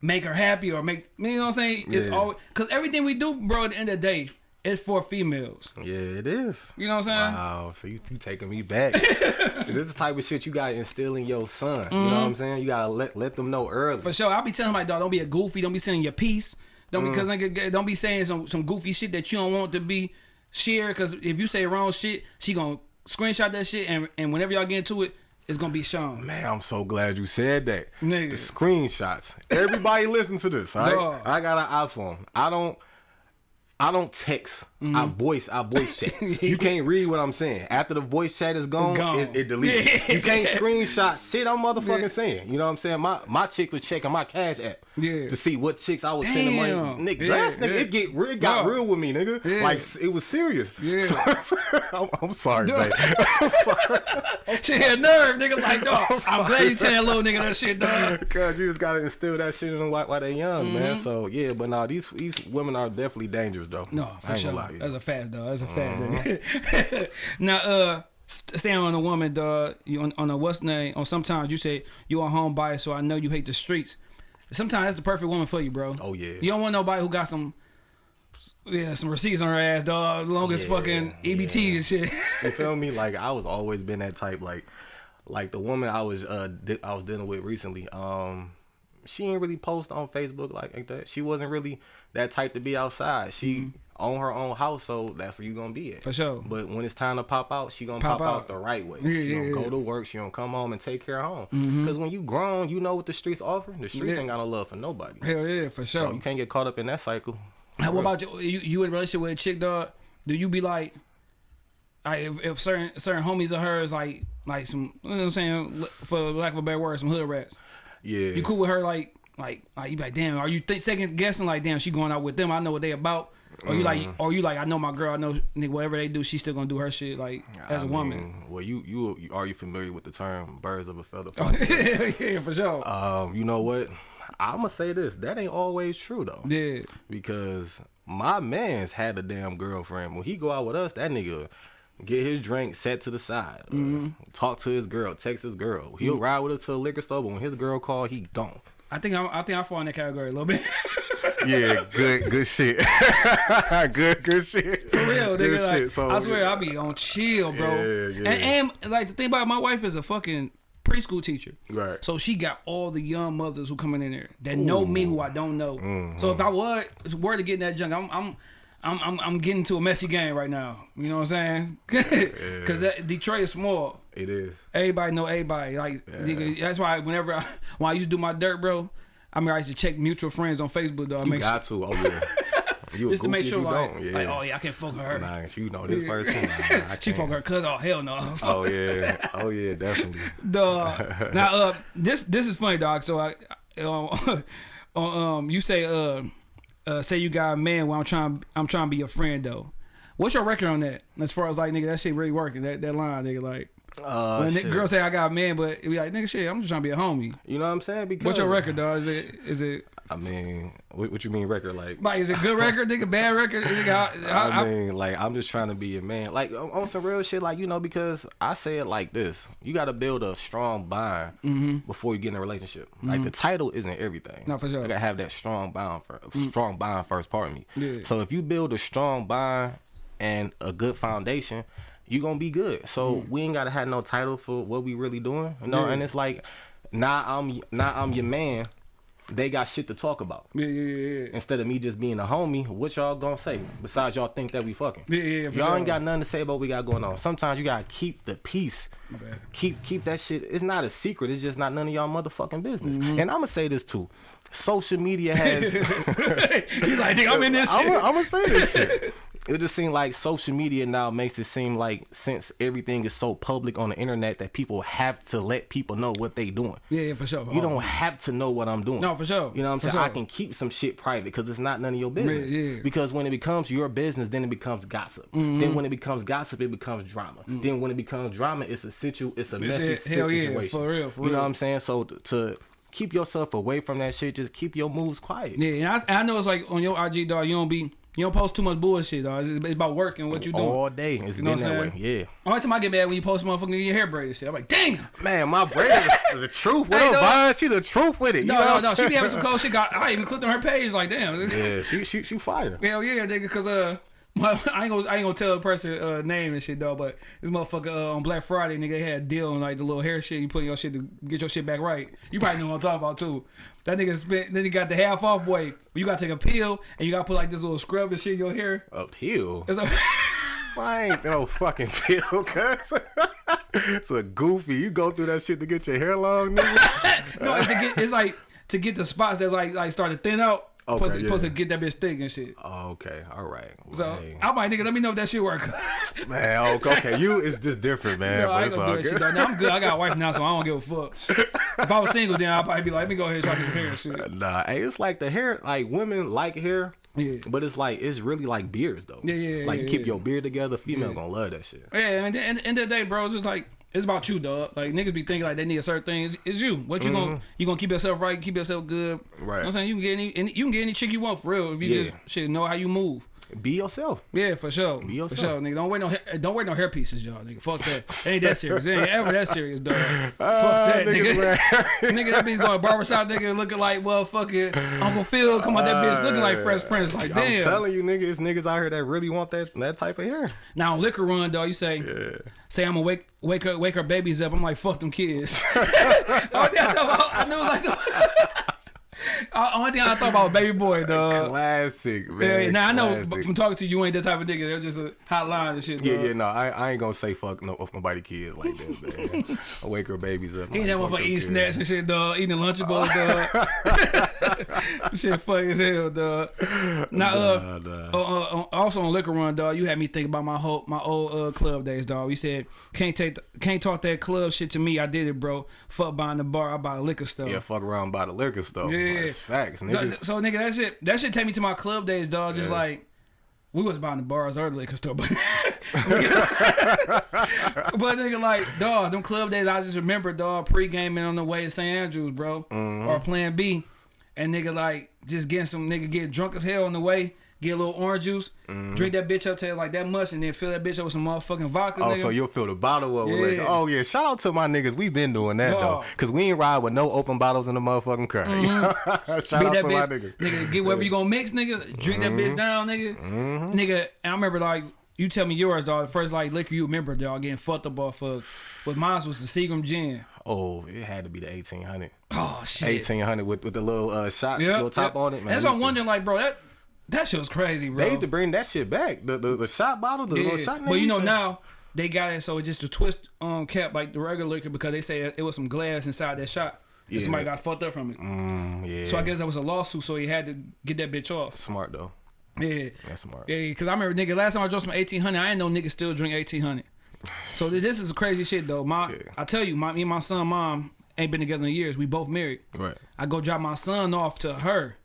make her happy or make you know what I'm saying. It's Yeah. always because everything we do, bro. At the end of the day, it's for females. yeah, it is. You know what I'm saying? Wow, so you, you taking me back. so this is the type of shit you gotta instill in your son. You know what I'm saying? You gotta let let them know early. Mm-hmm. For sure, I'll be telling my dog, don't be a goofy. Don't be saying your piece. Don't because don't be saying some some goofy shit that you don't want to be shared. Because if you say wrong shit, she gonna screenshot that shit, and and whenever y'all get into it, it's gonna be shown. Man, I'm so glad you said that. Nigga. The screenshots. Everybody listen to this, all right? I got an iPhone. I don't I don't text. Mm-hmm. I voice. I voice chat. you can't read what I'm saying. After the voice chat is gone, gone. It, it deletes. You can't screenshot shit I'm motherfucking Yeah. saying. You know what I'm saying? My my chick was checking my cash app Yeah. to see what chicks I was sending money. Damn. Nigga, Yeah, last nigga, yeah. it get real, it got Dog. real with me, nigga. Yeah. Like it was serious. Yeah. I'm, I'm sorry, babe. I'm sorry. She had nerve, nigga. Like, dog, I'm glad you tell that little nigga that shit, dog. Cause you just gotta instill that shit in them while, while they young, man. Mm-hmm. So yeah, but nah, these these women are definitely dangerous though. No, for sure. Gonna lie to you. That's a fact, dog. That's a fact. Uh-huh. now, uh, st- staying on a woman, dog. You on, on a what's name? On sometimes you say you a home buyer, so I know you hate the streets. Sometimes that's the perfect woman for you, bro. Oh, yeah. You don't want nobody who got some. Yeah, some receipts on her ass, dog. Long as Yeah, fucking EBT and shit. you feel me? Like I was always been that type. Like, like the woman I was uh di- I was dealing with recently. Um, she ain't really post on Facebook like, like that. She wasn't really that type to be outside. She own her own house, so that's where you gonna be at. For sure. But when it's time to pop out, she gonna Pop pop, out. out. the right way. Yeah, she yeah, gonna yeah. Go to work. She gonna come home and take care of home. Mm-hmm. Cause when you grown, you know what the streets offer. The streets Yeah. ain't got no love for nobody. Hell yeah, for sure. So you can't get caught up in that cycle. Now, what about you? You, you in a relationship with a chick, dog? Do you be like, like if, if certain certain homies of hers, like like some, you know what I'm saying, for lack of a better word, some hood rats. Yeah. You cool with her, like like like you be like, damn, are you th- second guessing? Like, damn, she going out with them? I know what they about. Or you like, Mm-hmm. or you like, I know my girl. I know nigga, whatever they do, she's still gonna do her shit like as a I woman. mean, well, you, you you are you familiar with the term "birds of a feather"? yeah, for sure. um, you know what? I'm gonna say this. That ain't always true though. yeah, because my man's had a damn girlfriend. When he go out with us, that nigga get his drink set to the side, uh, Mm-hmm. talk to his girl, text his girl. He'll ride with us to a liquor store, but when his girl call, he gone. I think I'm, I think I fall in that category a little bit. Yeah, good, good shit. good, good shit. For real, Good nigga. Like, shit. So, I swear, I'll be on chill, bro. Yeah, yeah. And, and like the thing about it, my wife is a fucking preschool teacher. Right. So she got all the young mothers who coming in there that know me who I don't know. Mm-hmm. So if I was were to get in that junk, I'm I'm I'm I'm, I'm getting to a messy game right now. You know what I'm saying? Because Detroit is small. It is. Everybody know everybody. Like nigga, that's why whenever I, when I used to do my dirt, bro, I mean I used to check mutual friends on Facebook. Though I You make sure, got to. Oh yeah. You just to make sure like. Yeah. like oh yeah I can't fuck her. Nah, you know this person. Nah, I She fuck her cousin. Oh hell no. Oh yeah. Oh yeah. Definitely. Dog. now, uh, this this is funny, dog. So I, um, um, you say, uh, uh, say you got a man. Well, I'm trying, I'm trying to be your friend though. What's your record on that? As far as like, nigga, that shit really working. That that line, nigga, like. Uh, when shit. girl say I got a man, but it be like nigga, shit, I'm just trying to be a homie. You know what I'm saying? Because What's your record, dog? Is it is it I mean, what, what you mean record? Like, like is it good record, nigga? Bad record? Nigga, I, I, I I, mean, like, I'm just trying to be a man. Like, on some real shit, like, you know, because I say it like this you got to build a strong bond before you get in a relationship. Like, the title isn't everything. No, for sure. I got to have that strong bond, for, strong bond first, pardon me. Yeah. So, if you build a strong bond and a good foundation, you to be good. So, we ain't got to have no title for what we really doing. You know, Yeah. and it's like, now I'm, now I'm your man. They got shit to talk about yeah, yeah, yeah, instead of me just being a homie, what y'all gonna say? Besides y'all think that we fucking. Yeah, yeah, y'all sure. ain't got nothing to say about what we got going on. Sometimes you gotta keep the peace. Keep keep that shit. It's not a secret. It's just not none of y'all motherfucking business. Mm-hmm. And I'm gonna say this too. Social media has. you like, I'm in this shit. I'm gonna say this shit. It just seems like social media now makes it seem like since everything is so public on the internet that people have to let people know what they doing. yeah, yeah, for sure. You don't have to know what I'm doing. No, for sure. You know what I'm For saying? I can keep some shit private because it's not none of your business. yeah. Because when it becomes your business, then it becomes gossip. Mm-hmm. Then when it becomes gossip, it becomes drama. Then when it becomes drama, it's a situ, it's a It's messy. Hell yeah, for real, for you know what I'm saying? So to keep yourself away from that shit, just keep your moves quiet. Yeah, and I, I know it's like on your IG, dog. You don't be, you don't post too much bullshit, dog. It's, it's about work and what you doing. All day, it's know been what I'm that way. Yeah, Only time I get mad when you post motherfucking your hair braided shit. I'm like, damn. man, my braid is the truth. What Hey, up. Vine? She the truth with it. You No, know no, no. She be having some cold shit. Got, I even clicked on her page. Like, damn. Yeah, she she she fire. Hell yeah, nigga. Cause uh, my, I ain't gonna I ain't gonna tell the person uh, name and shit though. But this motherfucker uh, on Black Friday, nigga, they had a deal on like the little hair shit. You put in your shit to get your shit back right. You probably know what I'm talking about too. That nigga spent. Then he got the half off boy. You gotta take a peel and you gotta put like this little scrub and shit in your hair. Uphill. It's a, I ain't no fucking peel, cuz. it's a goofy. You go through that shit to get your hair long, nigga. no, it's, to get, it's like to get the spots that's like like start to thin out. Okay, supposed, to, yeah. supposed to get that bitch thick and shit. Oh, okay, all right. So hey. I'm like, nigga, let me know if that shit work. man, okay, okay, you is just different, man. No, but I ain't gonna do that shit though. Now, I'm good. I got a wife now, so I don't give a fuck. If I was single, then I'd probably be like, let me go ahead and try this hair and shit. Nah, hey, it's like the hair. Like women like hair. Yeah. But it's like it's really like beards though. Yeah, yeah, Like yeah, you keep yeah. your beard together. Female gonna love that shit. Yeah, and at the end of the day, bro, it's just like it's about you, dog. Like niggas be thinking like they need a certain thing. It's, it's you. What you gonna you gonna keep yourself right, keep yourself good. Right. You know Mm-hmm. What I'm saying? You can get any, any you can get any chick you want for real if you Yeah. just shit know how you move. Be yourself. Yeah, for sure. For yourself. sure, nigga. Don't wear no hair, don't wear no hair pieces, y'all, nigga. Fuck that. It ain't that serious. It ain't ever that serious, dog. Fuck ah, that, nigga. nigga, that bitch going barbershop, nigga, looking like motherfucking Uncle Phil. Come on, that bitch looking like Fresh ah, Prince. Like, I'm damn. telling you, nigga, it's niggas out here that really want that that type of hair. Now on liquor run, dog, you say, say I'm gonna wake wake her wake her babies up. I'm like, fuck them kids. Oh, Only thing I thought I knew it was like the, Uh, only thing I thought about was baby boy, dog. Classic, Yeah, man. now I know from talking to you, you ain't that type of nigga. They're just a hotline and shit. Yeah, dog. yeah, no, I, I ain't gonna say fuck no of nobody kids like that, man. I wake her babies up. He ain't that like, fuck motherfucker them eating kids. snacks and shit, dog. Eating Lunchables, dog. shit funny as hell, dog. Now, uh, Nah, nah. uh, uh, also on liquor run, dog. You had me think about my whole my old uh, club days, dog. You said can't take the, can't talk that club shit to me. I did it, bro. Fuck buying the bar. I buy liquor stuff. Yeah, fuck around by the liquor stuff. Yeah. That's facts, So, niggas. so nigga, that shit that shit take me to my club days, dog. Just Yeah. like we was buying the bars or cause store, but but nigga like dog, them club days. I just remember dog pre gaming on the way to St. Andrews, bro, Mm-hmm. or Plan B, and nigga like just getting some nigga get drunk as hell on the way. Get a little orange juice, Mm-hmm. drink that bitch up till like that much, and then fill that bitch up with some motherfucking vodka. Oh, nigga. so you'll fill the bottle up with Yeah. liquor. Oh yeah, shout out to my niggas. We been doing that though, cause we ain't ride with no open bottles in the motherfucking car. shout Beat out Mm-hmm. to my bitch, niggas. nigga. Get whatever you gonna mix, nigga. Drink that bitch down, nigga. Nigga, I remember like you tell me yours, dog. The first like liquor you remember, dog, getting fucked up off of. But mine was the Seagram gin. Oh, it had to be the eighteen hundred. Oh shit. Eighteen hundred with with the little uh, shot, Yeah. little top yeah. on it. Man, That's what I'm wondering, like, bro, that that shit was crazy, bro. They used to bring that shit back. The the, the shot bottle, the little Yeah. shot. But you know now they got it so it just a twist um cap like the regular liquor because they say it was some glass inside that shot. Yeah. somebody got fucked up from it. Mm, yeah. So I guess that was a lawsuit, so he had to get that bitch off. smart though. Yeah. That's smart. Yeah, because I remember nigga last time I drunk some eighteen hundred, I didn't know niggas still drink eighteen hundred. So this is crazy shit though. My Yeah. I tell you, my me and my son mom ain't been together in years. We both married. Right. I go drop my son off to her.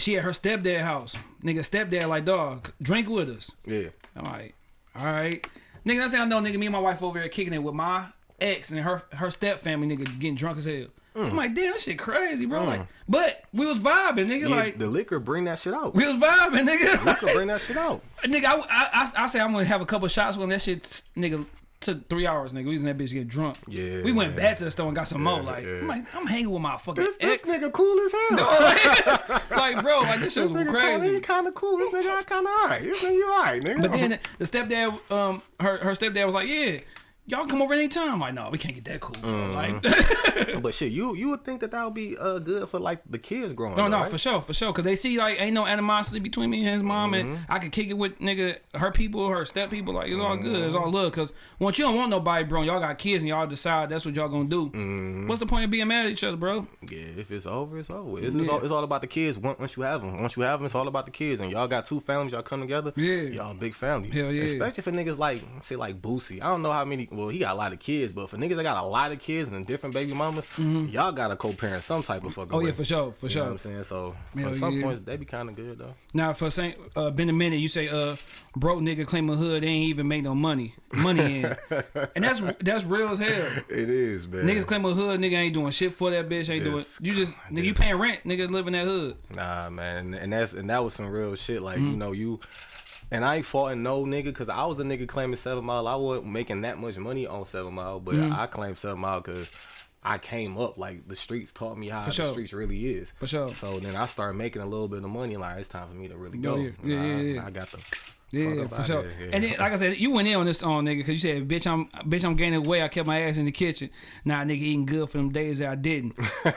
She at her stepdad house. Nigga stepdad like dog, drink with us. Yeah. I'm like, all right. Nigga, that's how I know nigga, me and my wife over here kicking it with my ex and her her step family nigga getting drunk as hell. I'm mm. like, damn, that shit crazy, bro. Like, mm. but we was vibing, nigga. Yeah, like, the liquor bring that shit out. we was vibing, nigga. liquor bring that shit out. Nigga, I, I, I, I say I'm gonna have a couple shots when that shit, nigga, took three hours, nigga. We was in that bitch getting drunk. Yeah, We went yeah. back to the store and got some more. Like, yeah. I'm like, I'm hanging with my fucking This, this ex. nigga cool as hell. like, bro, like this shit This was nigga kinda, crazy. he kind of cool. This nigga kind of alright. This nigga you alright, nigga. But then the stepdad, um, her her stepdad was like, yeah, y'all come over anytime. I'm like, no, we can't get that cool. Mm-hmm. Like, but shit, you you would think that that would be uh good for like the kids growing no, up. no, right? for sure, for sure, cause they see like ain't no animosity between me and his mom, Mm-hmm. and I can kick it with nigga her people, her step people. Like it's all good, it's Mm-hmm. all love. Cause once you don't want nobody, bro, y'all got kids and y'all decide that's what y'all gonna do. Mm-hmm. What's the point of being mad at each other, bro? Yeah, if it's over, it's over. It's, it's, all, it's all about the kids. Once once you have them, once you have them, it's all about the kids. And y'all got two families, y'all come together. Yeah. y'all big family. Hell yeah. Especially for niggas like say like Boosie. I don't know how many. Well, he got a lot of kids, but for niggas that got a lot of kids and different baby mamas, y'all got to co-parent some type of fucking. Mm-hmm. Oh yeah, for sure, for You know sure. what I'm saying? So Hell at some yeah. points they be kind of good though. Now for saying uh, been a minute, you say uh broke nigga claim a hood, they ain't even make no money, money in, and that's that's real as hell. It is, man. Niggas claim a hood, nigga ain't doing shit for that bitch. Ain't Just- doing you just nigga you paying rent, nigga live in that hood. Nah, man, and that's and that was some real shit. Like Mm-hmm. you know you. And I ain't faulting no nigga because I was a nigga claiming Seven Mile. I wasn't making that much money on Seven Mile, but Mm-hmm. I claimed Seven Mile because I came up like the streets taught me how the sure. streets really is. For sure. So then I started making a little bit of money. Like it's time for me to really go. yeah. Yeah, yeah, yeah. I got the. Yeah, for sure. here. And then, like I said, you went in on this song, nigga, because you said, "Bitch, I'm, bitch, I'm gaining weight. I kept my ass in the kitchen. Nah, nigga, eating good for them days that I didn't.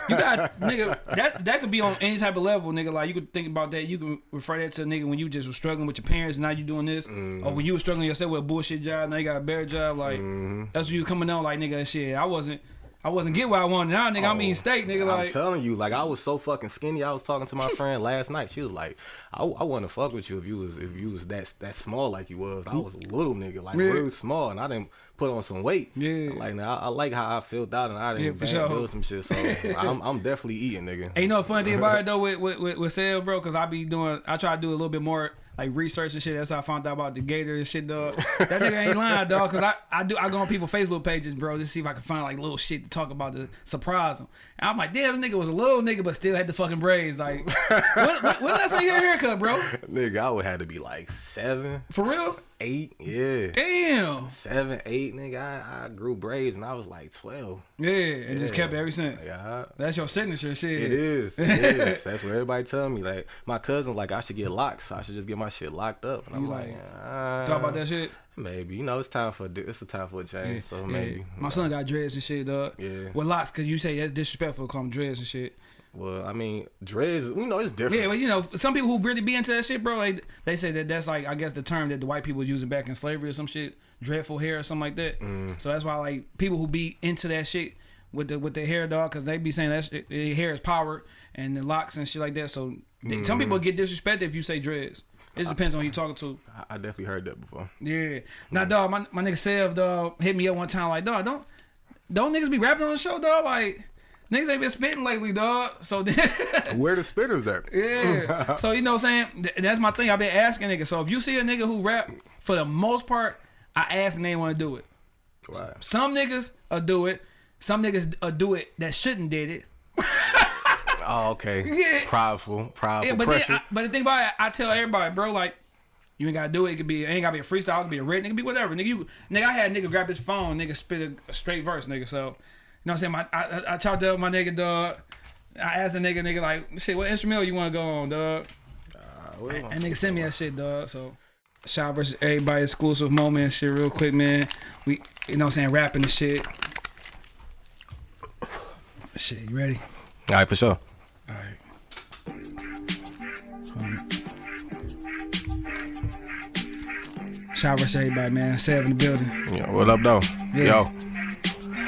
You got, nigga, that that could be on any type of level, nigga. Like you could think about that. You can refer that to a nigga when you just was struggling with your parents, and now you doing this, Mm-hmm. or when you was struggling yourself with a bullshit job, now you got a better job. Like Mm-hmm. that's what you coming out like nigga, that shit. I wasn't, I wasn't get what I wanted. Now, nigga, I'm Oh, eating steak, nigga. Like I'm telling you, like I was so fucking skinny. I was talking to my friend last night. She was like, "I, I want to fuck with you if you was if you was that that small like you was. I was a little nigga, like Yeah. really small, and I didn't put on some weight. Yeah. like now I, I like how I felt out, and I didn't Yeah, for sure. build some shit. So I'm I'm definitely eating, nigga. Ain't no funny thing about it though with with with, with sale, bro. Cause I be doing, I try to do a little bit more like research and shit. That's how I found out about the Gator and shit, dog. That nigga ain't lying, dog. Cause I I do I go on people's Facebook pages, bro, just see if I can find like little shit to talk about to surprise them. And I'm like, damn, this nigga was a little nigga, but still had the fucking braids. Like, what, what, what did I say your haircut, bro? nigga, I would have to be like seven, For real? Eight, yeah. Damn. Seven, eight, nigga. I, I grew braids and I was like twelve. Yeah, and just kept it ever since. Yeah, That's your signature shit. It is. It is. That's what everybody tell me. Like my cousin, like I should get locks. I should just get my shit locked up. And I'm You like, like, uh, Talk about that shit. Maybe you know it's time for a it's a time for a change. So Yeah. maybe. My son got dreads and shit, dog. Yeah. With locks, cause you say that's disrespectful to call them dreads and shit. Well, I mean, dreads. You know it's different. Yeah, but you know, some people who really be into that shit, bro, they, they say that that's like, I guess, the term that the white people was using back in slavery or some shit, dreadful hair or something like that. Mm. So that's why, like, people who be into that shit with the with their hair, dog, because they be saying that shit, their hair is power and the locks and shit like that. So they, some people Mm. get disrespected if you say dreads. It just depends on who you talking to. I, I definitely heard that before. Yeah. Now, dog, my, my nigga Sev, dog, hit me up one time like, dog, don't don't niggas be rapping on the show, dog? Like, Niggas ain't been spitting lately, dog. So then, Where the spitters at? yeah. So you know what I'm saying? Th- That's my thing. I've been asking niggas. So if you see a nigga who rap, for the most part, I ask and they want to do it. Wow. Some niggas will do it. Some niggas will do it that shouldn't did it. Oh, okay. Yeah. Prideful, prideful Yeah, but then, pressure. I, but the thing about it, I tell everybody, bro, like you ain't gotta do it. It could be, it ain't gotta be a freestyle. It could be a rap. It could be whatever. Nigga, you, nigga, I had a nigga grab his phone, nigga spit a, a straight verse, nigga. So, know what I'm saying? My, I, I, I chopped up my nigga, dog. I asked the nigga, nigga, like, shit, what instrumental you want to go on, dog? Uh, what And nigga sent me that shit, dog. So, shot versus everybody exclusive moment, and shit, real quick, man. We, you know what I'm saying, rapping the shit. Shit, you ready? All right, for sure. All right. Shout out to everybody, man. Seven in the building. Yeah, what up, though? Yeah. Yo.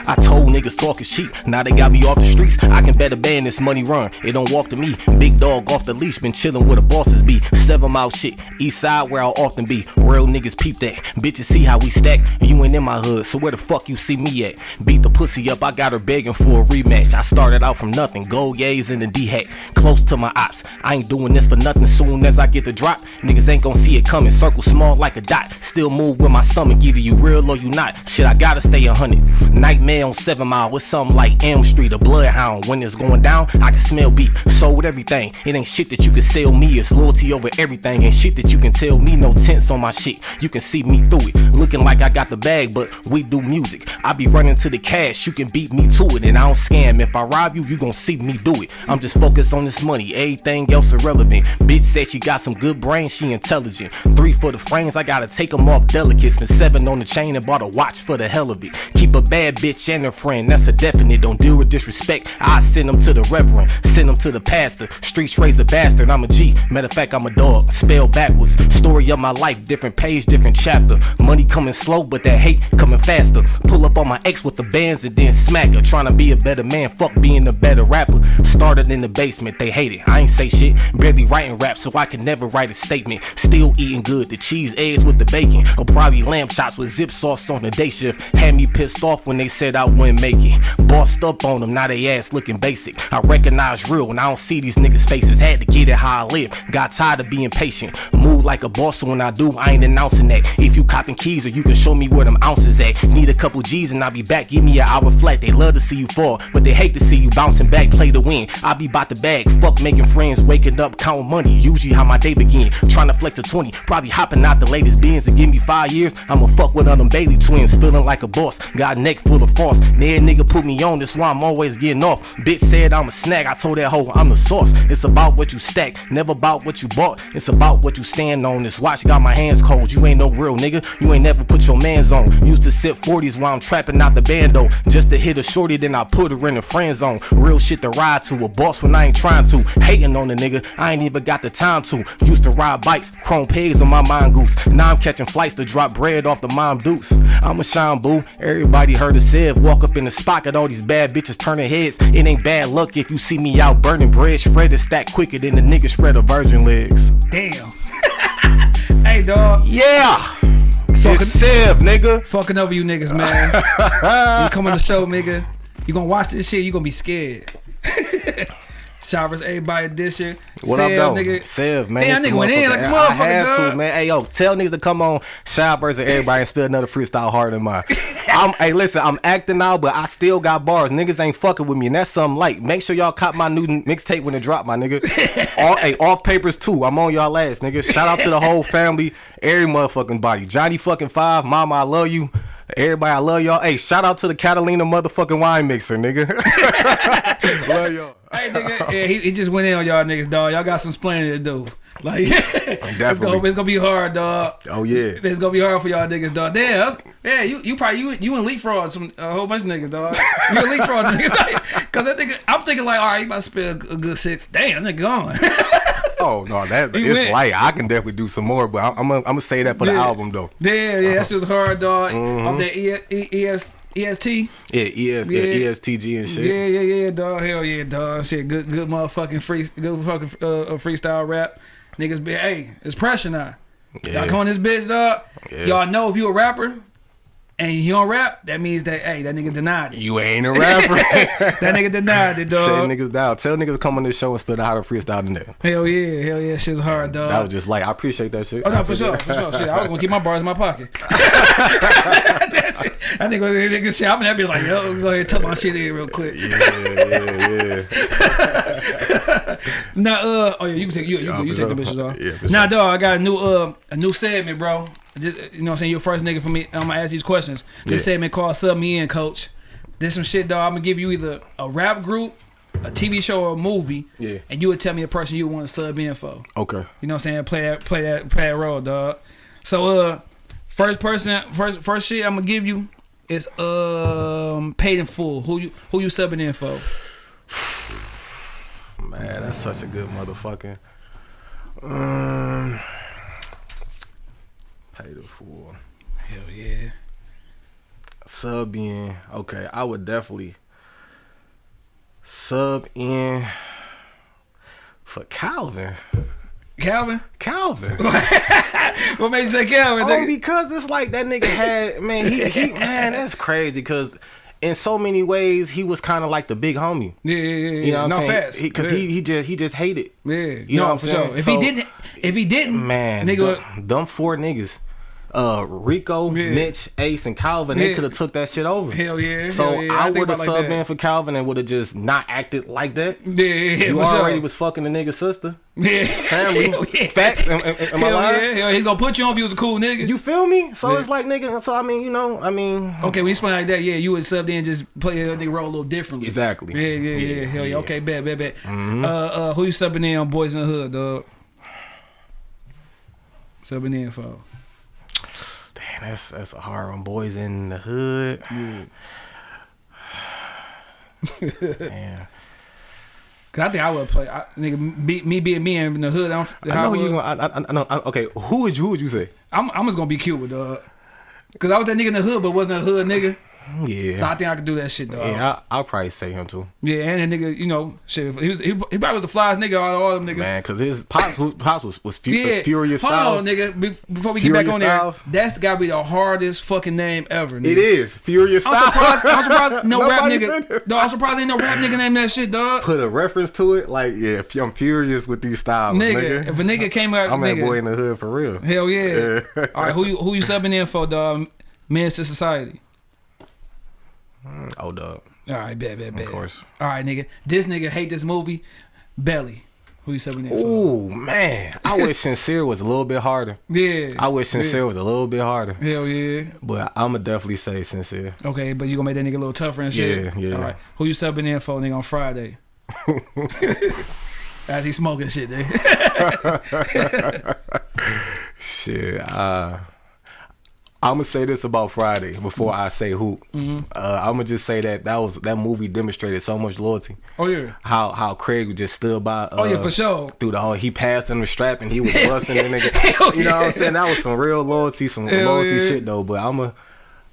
I told niggas talking cheap, now they got me off the streets. I can better ban this money run, it don't walk to me. Big dog off the leash, been chillin' where the bosses be. Seven mile shit, east side where I'll often be. Real niggas peep that, bitches see how we stack. You ain't in my hood, so where the fuck you see me at? Beat the pussy up, I got her begging for a rematch. I started out from nothing, gold yays in the D hat, close to my ops. I ain't doing this for nothing, soon as I get the drop, niggas ain't gon' see it coming. Circle small like a dot, still move with my stomach, either you real or you not. Shit, I gotta stay a hundred. Nightmare on seven mile with something like Elm Street, a bloodhound. When it's going down, I can smell beef. Sold everything. It ain't shit that you can sell me. It's loyalty over everything. And shit that you can tell me. No tints on my shit. You can see me through it. Looking like I got the bag, but we do music. I be running to the cash. You can beat me to it. And I don't scam. If I rob you, you gon' see me do it. I'm just focused on this money. Everything else irrelevant. Bitch said she got some good brains. She intelligent. Three for the frames. I gotta take them off delicate. Spent seven on the chain and bought a watch for the hell of it. Keep a bad bitch and her friend. That's a definite. Don't deal with disrespect. I send them to the reverend. Send them to the pastor. Streets raise a bastard. I'm a G. Matter of fact, I'm a dog. Spell backwards. Story of my life. Different page, different chapter. Money coming slow, but that hate coming faster. Pull up on my ex with the bands and then smack her. Trying to be a better man. Fuck being a better rapper. Started in the basement. They hate it. I ain't say shit. Barely writing rap, so I can never write a statement. Still eating good. The cheese eggs with the bacon. Or probably lamb chops with zip sauce on the day shift. Had me pissed off when they said I wouldn't make it. Bossed up on them, now they ass looking basic. I recognize real when I don't see these niggas' faces. Had to get it how I live. Got tired of being patient. Move like a boss, so when I do, I ain't announcing that. If you copping keys or you can show me where them ounces at. Need a couple G's and I'll be back. Give me an hour flat. They love to see you fall, but they hate to see you bouncing back, play to win. I be bout the bag. Fuck making friends, waking up, counting money. Usually how my day begin. Trying to flex a 20, probably hopping out the latest beans and give me five years. I'ma fuck with all them Bailey twins, feeling like a boss. Got neck full of frost. That nigga put me on, that's why I'm always getting off. Bitch said I'm a snack, I told that hoe I'm the sauce. It's about what you stack, never about what you bought. It's about what you stand on. This watch got my hands cold. You ain't no real nigga, you ain't never put your mans on. Used to sip 40s while I'm trapping out the bando. Just to hit a shorty, then I put her in the friend zone. Real shit to ride to, a boss when I ain't trying to. Hating on the nigga, I ain't even got the time to. Used to ride bikes, chrome pigs on my mongoose. Now I'm catching flights to drop bread off the mom dukes. I'm a shine boo, everybody heard it said. Walk up in the spot, got all these bad bitches turning heads. It ain't bad luck if you see me out burning bread. Shredded stack quicker than the nigga shred of virgin legs. Damn. hey, dog. Yeah! Fucking- Sev, nigga. Fucking over you niggas, man. you come on the show, nigga. You gonna watch this shit, you gonna be scared. Showers, everybody edition. What Sev, up, though? nigga. Sev, man. Damn, nigga went in like a I motherfucker, had dog. to, man. Hey, yo, tell niggas to come on Showers and everybody and spill another freestyle harder than mine. I'm, hey, listen, I'm acting now, but I still got bars. Niggas ain't fucking with me, and that's something light. Make sure y'all cop my new mixtape when it drop, my nigga. All, hey, off papers too. I'm on y'all ass, nigga. Shout out to the whole family, every motherfucking body. Johnny fucking five, mama, I love you. Everybody, I love y'all. Hey, shout out to the Catalina motherfucking wine mixer, nigga. love y'all. Hey, nigga. Yeah, he, he just went in on y'all niggas, dog. Y'all got some explaining to do. Like, it's, gonna, it's gonna be hard, dog. Oh yeah. It's gonna be hard for y'all niggas, dog. Damn, yeah, you you probably you you and leapfrog some a whole bunch of niggas, dog. You and leapfrog niggas, cause I think I'm thinking like, all right, you about to spend a, good six. Damn, nigga gone. Oh no, that it's went. light. I can definitely do some more, but I'm I'm gonna, I'm gonna say that for the album though. yeah, yeah, that shit was hard, dog. Mm-hmm. Off that e, e, ES, EST. Yeah, ES, Yeah. yeah. ESTG and shit. Yeah, yeah, yeah, dog. Hell yeah, dog. Shit, good, good motherfucking free, good fucking uh, uh, freestyle rap. Niggas be, hey, it's pressure now. Yeah. Y'all come on this bitch, dog. Yeah. Y'all know if you a rapper, and he don't rap, that means that hey, that nigga denied it. You ain't a rapper. That nigga denied it, Shut dog. niggas down. Tell niggas to come on this show and spit out how to freestyle in there. Hell yeah, hell yeah, shit's hard, dog. That was just like I appreciate that shit. Oh no, for sure, for sure. Shit, I was gonna keep my bars in my pocket. that shit, I think nigga shit, I'm gonna be like, yo, go ahead and tuck my shit in real quick. Yeah, yeah, yeah. Nah, uh, oh yeah, you can take you, you, Yeah, you take the sure. bitches off. Yeah, for Nah, dog, I got a new uh a new segment, bro. Just, you know what I'm saying? You're the first nigga for me. I'm gonna ask these questions. This Yeah. segment called Sub Me In, Coach. This some shit, dog. I'm gonna give you either a rap group, a TV show, or a movie, Yeah. and you would tell me a person you want to sub in for. Okay. You know what I'm saying? Play that, play that, play that role, dog. So, uh, first person, first, first shit I'm gonna give you is um paid in full. Who you, who you subbing in for? Man, that's such a good motherfucking. Um, fool. Hell yeah. Sub in. Okay, I would definitely sub in for Calvin. Calvin, Calvin. what made you say Calvin? Oh, because it's like that nigga had man. He, he man, that's crazy. Because in so many ways, he was kind of like the big homie. yeah, yeah, yeah. You know what no I'm saying? facts. Because yeah. he, he just he just hated. yeah, you know what I'm sure. saying? If So- he didn't, if he didn't, Man, nigga, them four niggas, uh, Rico, Yeah. Mitch, Ace, and Calvin, they could have took that shit over. hell yeah. So hell yeah. I think would have subbed like in for Calvin and would have just not acted like that. Yeah, yeah, yeah, You already was fucking the nigga's sister. yeah, Family. Hell yeah. Facts. Am, am, am I lying? yeah, hell, he's gonna put you on if you was a cool nigga. You feel me? So Yeah. it's like nigga. So I mean, you know, I mean, okay, when you explain like that, yeah, you would sub in and just play that nigga role a little differently. exactly. Yeah, yeah, yeah, Yeah, hell yeah. yeah. Okay, bet, bet, bet. Mhm. Uh, uh, who you subbing in on Boys in the Hood, dog? Subbing in for. Damn, that's that's a hard one. Boys in the hood. Damn. Cause I think I would play. I, nigga, be, me being me in the hood. I'm, I know you. I, I, I know. I, okay, who would you? Who would you say? I'm, I'm just gonna be Cuba, dog. Cause I was that nigga in the hood, but wasn't a hood nigga. So I think I could do that shit, though. Yeah, Yeah, I, I'll probably say him too, Yeah, and that nigga, you know, shit. He was, he, he probably was the flyest nigga out of all them niggas. man. Cause his pops, was, pops was was fu- Yeah, furious Hold style. on, nigga. Before we get back on there, Styles? that's gotta be the hardest fucking name ever. Nigga. It is furious I'm surprised. I'm surprised. No rap nigga. that. No, I'm surprised ain't no rap nigga named that shit, dog. Put a reference to it, like yeah, I'm furious with these styles, Nigga, nigga. if a nigga came out, I'm that nigga, boy in the hood for real. hell yeah. Yeah. All right, who you who you subbing in for, dog? Menace II Society. Oh, dog, All right, bet, bet, bet. of course. All right, nigga. This nigga hate this movie. Belly. Who you subbing in for? Ooh man, I wish sincere was a little bit harder. Yeah. I wish sincere was a little bit harder, Hell yeah. but I'ma definitely say sincere. Okay, but you gonna make that nigga a little tougher and shit. Yeah, yeah. All right. Who you subbing in for, nigga, on Friday? As he smoking shit, nigga. Shit, uh, I'm gonna say this about Friday before I say who. Mm-hmm. Uh, I'm gonna just say that that was that movie demonstrated so much loyalty. oh yeah. How how Craig just stood by. Uh, Oh yeah, for sure. Through the whole, he passed him the strap and he was busting the nigga. Hell You know what I'm saying? That was some real loyalty, some Hell loyalty yeah. shit though. But I'm a,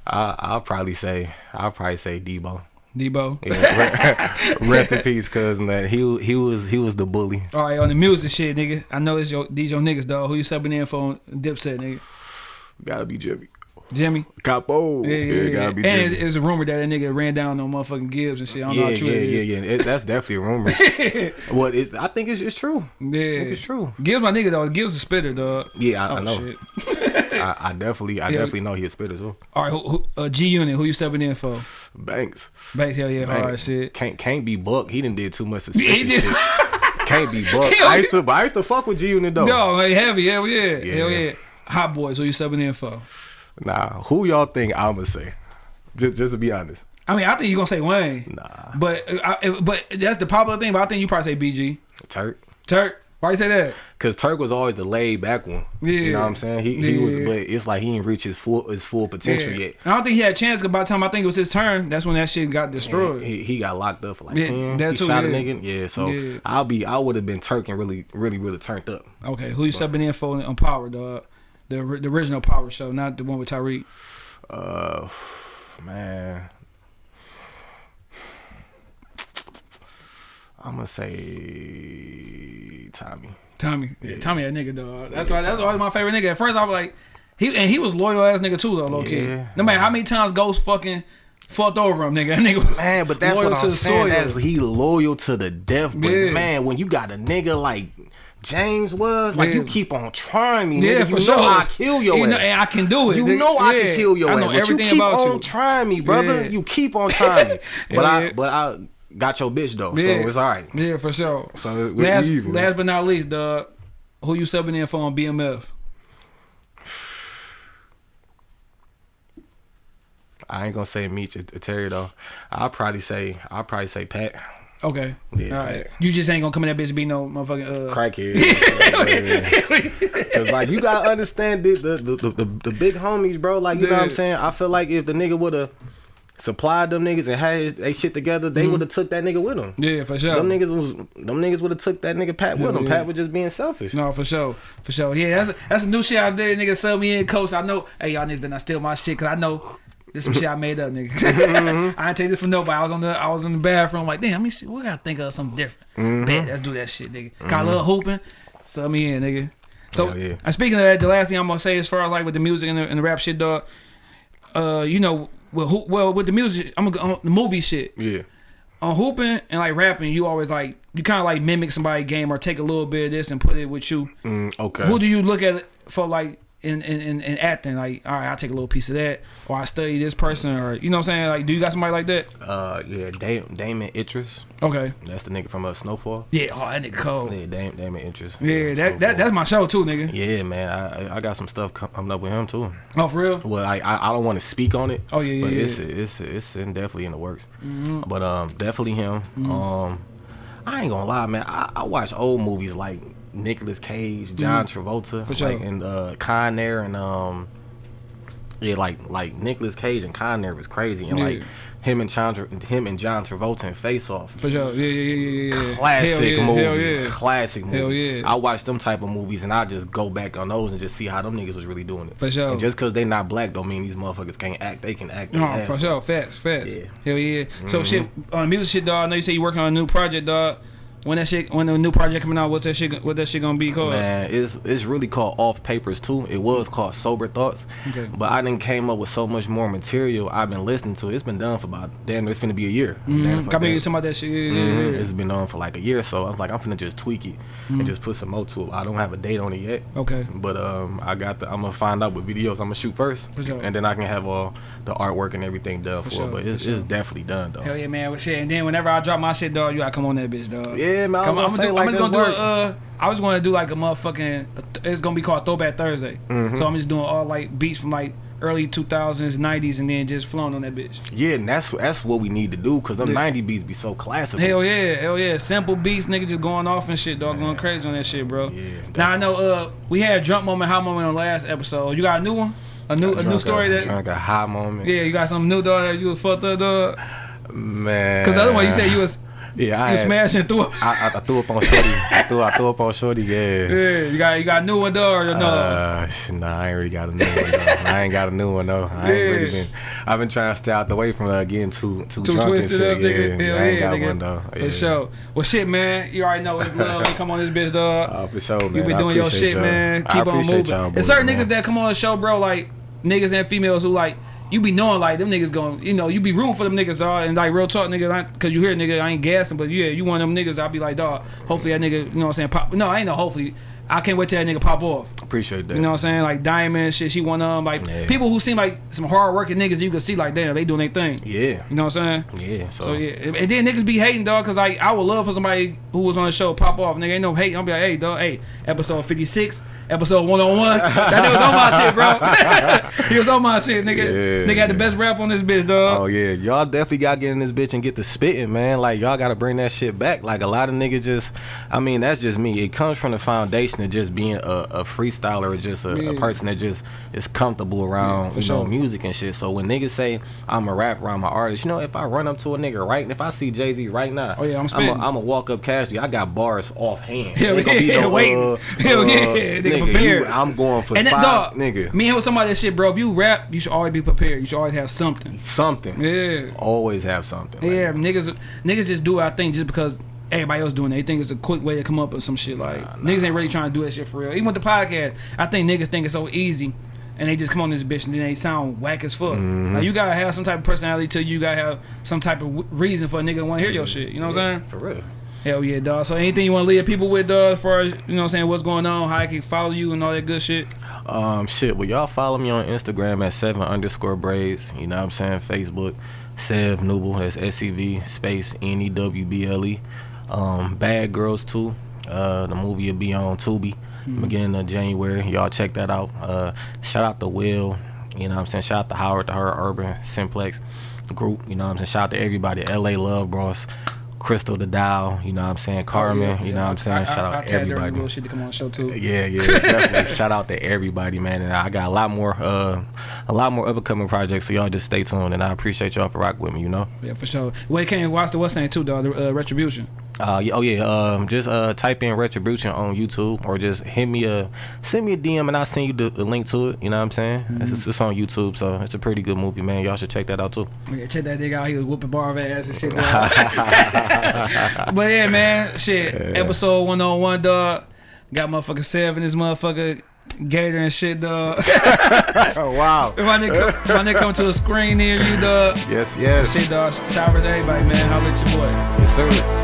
I, I'll probably say, I'll probably say Debo. Debo. Yeah, re- rest in peace, cousin. That he he was he was the bully. All right, on the music shit, nigga. I know it's your these your niggas, dog. Who you subbing in for Dipset, nigga? Gotta be Jimmy. Jimmy. Capo. Yeah, yeah, yeah. be and it, it's a rumor that that nigga ran down on motherfucking Gibbs and shit. I don't know yeah, how true yeah, it yeah, is. yeah, that's definitely a rumor. well, it's, I think it's, it's true. I think Yeah. it's true. Gibbs my nigga though. Gibbs a spitter, dog. Yeah, I, Oh I know. I, I definitely, I Yeah. definitely know he a spitter too. All right, who, who, uh, G Unit. Who you stepping in for? Banks. Banks, hell yeah, hard Banks. shit. Can't can't be Buck. He didn't did too much Yeah, he did. shit. Can't be Buck. Hell I used to, I used to fuck with G Unit though. Yo, man, heavy, hell yeah, Yeah. hell yeah. Hot boys, who you stepping in for? Nah, who y'all think I'ma say? Just, just to be honest. I mean, I think you're gonna say Wayne, Nah, but uh, I, but that's the popular thing. But I think you probably say BG. Turk. Turk, why you say that? Cause Turk was always the laid back one. Yeah. You know what I'm saying? He he was, but it's like he didn't reach his full his full potential Yeah. yet. I don't think he had a chance. 'cause by the time I think it was his turn, that's when that shit got destroyed. He, he got locked up for like Yeah, ten. that he too, shot a nigga. Yeah, so Yeah. I'll be I would have been Turk and really really really turned up. Okay, who you subbing in for on Power, dog? The, the original Power show, not the one with Tariq. Uh, man, I'm gonna say Tommy. Tommy, yeah, Tommy, that nigga, dog. That's Yeah, why. That's Tommy. always my favorite nigga. At first, I was like, He and he was loyal ass nigga too though, low key. Yeah. No matter how many times Ghost fucking fucked over him, nigga. That nigga was Man, but that's loyal what I'm the saying. soil. That's he loyal to the death. But Yeah. man, when you got a nigga like James was, like you keep on trying me, yeah, nigga. for you sure. know I kill your you know, ass. and I can do it. You nigga. know I Yeah. can kill your I know but everything you keep about on you. trying me, brother. Yeah. You keep on trying me. but I but I got your bitch though, Yeah. so it's all right. Yeah, for sure. So last, even. last but not least, dog. Who you subbing in for on BMF? I ain't gonna say Meech or Terry though. I'll probably say I'll probably say Pat. Okay. Yeah, All right. You just ain't gonna come in that bitch and be no motherfucking uh Crackhead. Cause like you gotta understand the the, the, the, the big homies, bro. Like you know what I'm saying. I feel like if the nigga would have supplied them niggas and had his, they shit together, they would have took that nigga with them. Yeah, for sure. Them niggas was them niggas would have took that nigga Pat with them. yeah. Pat was just being selfish. No, for sure, for sure. Yeah, that's that's a new shit out there. Nigga, sub me in, coach. I know. Hey, y'all niggas been not steal my shit, cause I know this some shit I made up, nigga. Mm-hmm. I ain't take this from nobody. I was on the I was in the bathroom, like, damn, let me see. We gotta think of something different. Mm-hmm. Bet, let's do that shit, nigga. Got a little hooping, sub me in, nigga. So, Hell yeah. and speaking of that, the last thing I'm gonna say, as far as like with the music and the, and the rap shit, dog. Uh, you know, well, who, well, with the music, I'm gonna on the movie shit Yeah. on hooping and like rapping, you always like you kind of like mimic somebody's game or take a little bit of this and put it with you. Mm, okay. Who do you look at for like in, in, in, in acting? Like, all right, I'll take a little piece of that, or I study this person, or you know what I'm saying? Like, do you got somebody like that? uh yeah, Dam- Damson Idris. Okay. That's the nigga from uh, Snowfall. Yeah, oh that nigga cold. Yeah, Dam- Damson Idris. Yeah, that, that that's my show too, nigga. Yeah, man, I I- got some stuff coming up with him too. Oh, for real? Well, I I, I don't want to speak on it. Oh, yeah, but yeah, it's yeah. Mm-hmm. it's it's in, definitely in the works. But um, definitely him. Um, I ain't gonna lie, man. I, I watch old movies like Nicolas Cage, John Travolta, Mm-hmm. For sure. like and uh, Con Air and um, yeah, like like Nicolas Cage and Con Air was crazy, and like him and John him and John Travolta in Face Off. For sure. Yeah, yeah, yeah, yeah, yeah. Classic hell yeah, movie, Hell yeah. classic movie. Hell yeah. I watch them type of movies and I just go back on those and just see how them niggas was really doing it. For sure. And just cause they not black don't mean these motherfuckers can't act. They can act. No, ass for sure. Facts, facts. Yeah. Hell yeah. So shit, on music shit, dog. I know you say you working on a new project, dog. When that shit, when the new project coming out, what's that shit? What that shit gonna be called? Man, it's it's really called Off Papers too. It was called Sober Thoughts, Okay. but I didn't came up with so much more material. I've been listening to. it. It's been done for about damn. It's gonna be a year. Mm-hmm. Come damn- some about that shit. Yeah, Mhm. It's been on for like a year, so I was like, I'm finna just tweak it Mm-hmm. and just put some more to it. I don't have a date on it yet. Okay. But um, I got the. I'm gonna find out what videos I'm gonna shoot first, For sure. and then I can have all the artwork and everything done for, for sure, it. But it's, sure. it's definitely done though. Hell yeah, man. Shit. And then whenever I drop my shit, dog, you gotta come on that bitch, dog. Yeah, man. I was Come on, gonna I'm gonna do, like, I'm just gonna do a, uh, I was gonna do like a motherfucking. It's gonna be called Throwback Thursday. Mm-hmm. So I'm just doing all like beats from like early 2000s, 90s, and then just flowing on that bitch. Yeah, and that's that's what we need to do because them Yeah. 90 beats be so classic. Hell yeah, hell yeah. Simple beats, nigga just going off and shit, dog, going crazy on that shit, bro. Yeah, now I know uh we had a drunk moment, hot moment on last episode. You got a new one? A new a new story a, that drunk a high moment. Yeah, you got something new dog that you was fucked up dog. man. Cause the other one you said you was yeah, I, you had- smashing through. I, I, I threw up on shorty. I threw I threw up on shorty. Yeah. Yeah, you got you got a new one dog or no? Uh, nah, I ain't really got a new one though. I ain't got a new one though. I ain't really been. I've been trying to stay out the way from uh, getting too too, Too drunk twisted and up, shit. nigga. Yeah, Hell I ain't yeah, got nigga. one though. For Yeah. sure. Well, shit, man. You already know it's love. You come on this bitch, dog. Uh, for sure, man. you been doing your shit, man. I Keep on moving. y'all There's certain boys, niggas that come on the show, bro, like niggas and females who like you be knowing like them niggas going, you know, you be rooting for them niggas, dog, and like real talk, nigga, cause you hear nigga, I ain't gassing, but yeah, you one of them niggas. I'll be like, dog. Hopefully that nigga, you know what I'm saying? Pop. No, I ain't no. Hopefully, I can't wait till that nigga pop off. Appreciate that. You know what I'm saying? Like Diamond, shit. She one of them. Like Yeah. people who seem like some hard working niggas, you can see like damn, they doing their thing. Yeah. You know what I'm saying? Yeah. So, So yeah, and then niggas be hating, dog, cause like I would love for somebody who was on the show pop off. Nigga ain't no hate. I'll be like, hey, dog, hey, episode 56, episode 101. that nigga was on my shit, bro. he was on my shit, nigga. Yeah, nigga had the best rap on this bitch, dog. Oh yeah, y'all definitely got to get in this bitch and get the spitting, man. Like y'all got to bring that shit back. Like a lot of niggas just, I mean, that's just me. It comes from the foundation of just being a, a freestyler or just a, Yeah. a person that just is comfortable around for you know music and shit. So when niggas say I'm a rapper, I'm an artist, you know, if I run up to a nigga right, if I see Jay Z right now, Oh, yeah, I'm I'm spitting. a, I'm a walk up casually. I got bars off hand. Hell gonna be yeah, no, waiting. uh, Hell uh, yeah, nigga, nigga, prepared. you- I'm going for and that five, dog, nigga. me and with somebody that shit, bro. If you rap, you should always be prepared. You should always have something. Something. Yeah. Always have something. like Yeah, niggas, niggas just do our thing just because everybody else doing it. They think it's a quick way to come up with some shit. Like niggas ain't really trying to do that shit for real. Even with the podcast, I think niggas think it's so easy, and they just come on this bitch and then they sound whack as fuck. Mm-hmm. Like you gotta have some type of personality to you. You gotta have some type of w- reason for a nigga to want to hear your shit. You know what I'm saying? For real. Hell yeah, dog. So anything you want to leave people with, dog, as far as you know, what I'm saying what's going on, how I can follow you and all that good shit. Um, shit. Well, y'all follow me on Instagram at seven underscore braids. You know what I'm saying? Facebook, Sev Newble. That's S E V space N E W B L E. Um, Bad Girls too. Uh, the movie will be on Tubi beginning of January. Y'all check that out. Uh, shout out to Will. You know what I'm saying? Shout out to Howard, to her Urban Simplex group. You know what I'm saying? Shout out to everybody. LA Love Bros. Crystal the Dial, you know what I'm saying? Carmen, Oh, yeah, you know what I'm saying? I, Shout I, out her everybody. little shit to come on the show too. Yeah, yeah, definitely. Shout out to everybody, man. And I got a lot more, uh, a lot more upcoming projects. So y'all just stay tuned, and I appreciate y'all for rocking with me. You know. Yeah, for sure. Wait, can you watch the what's name too, dog? The uh, retribution. Uh, oh yeah. Um, just uh, type in retribution on YouTube, or just hit me a, send me a DM, and I'll send you the, the link to it. You know what I'm saying? It's, it's, it's on YouTube, so it's a pretty good movie, man. Y'all should check that out too. Yeah, check that nigga out. He was whooping bar of ass and shit. but yeah, man, shit. Episode 101, dog. Got motherfucker seven, this motherfucker Gator and shit, dog. Oh wow. if my nigga, if my nigga come to a screen near you, dog. Yes, yes, Shit, dog. Shout out to everybody, man. Holla at your boy. yes, sir.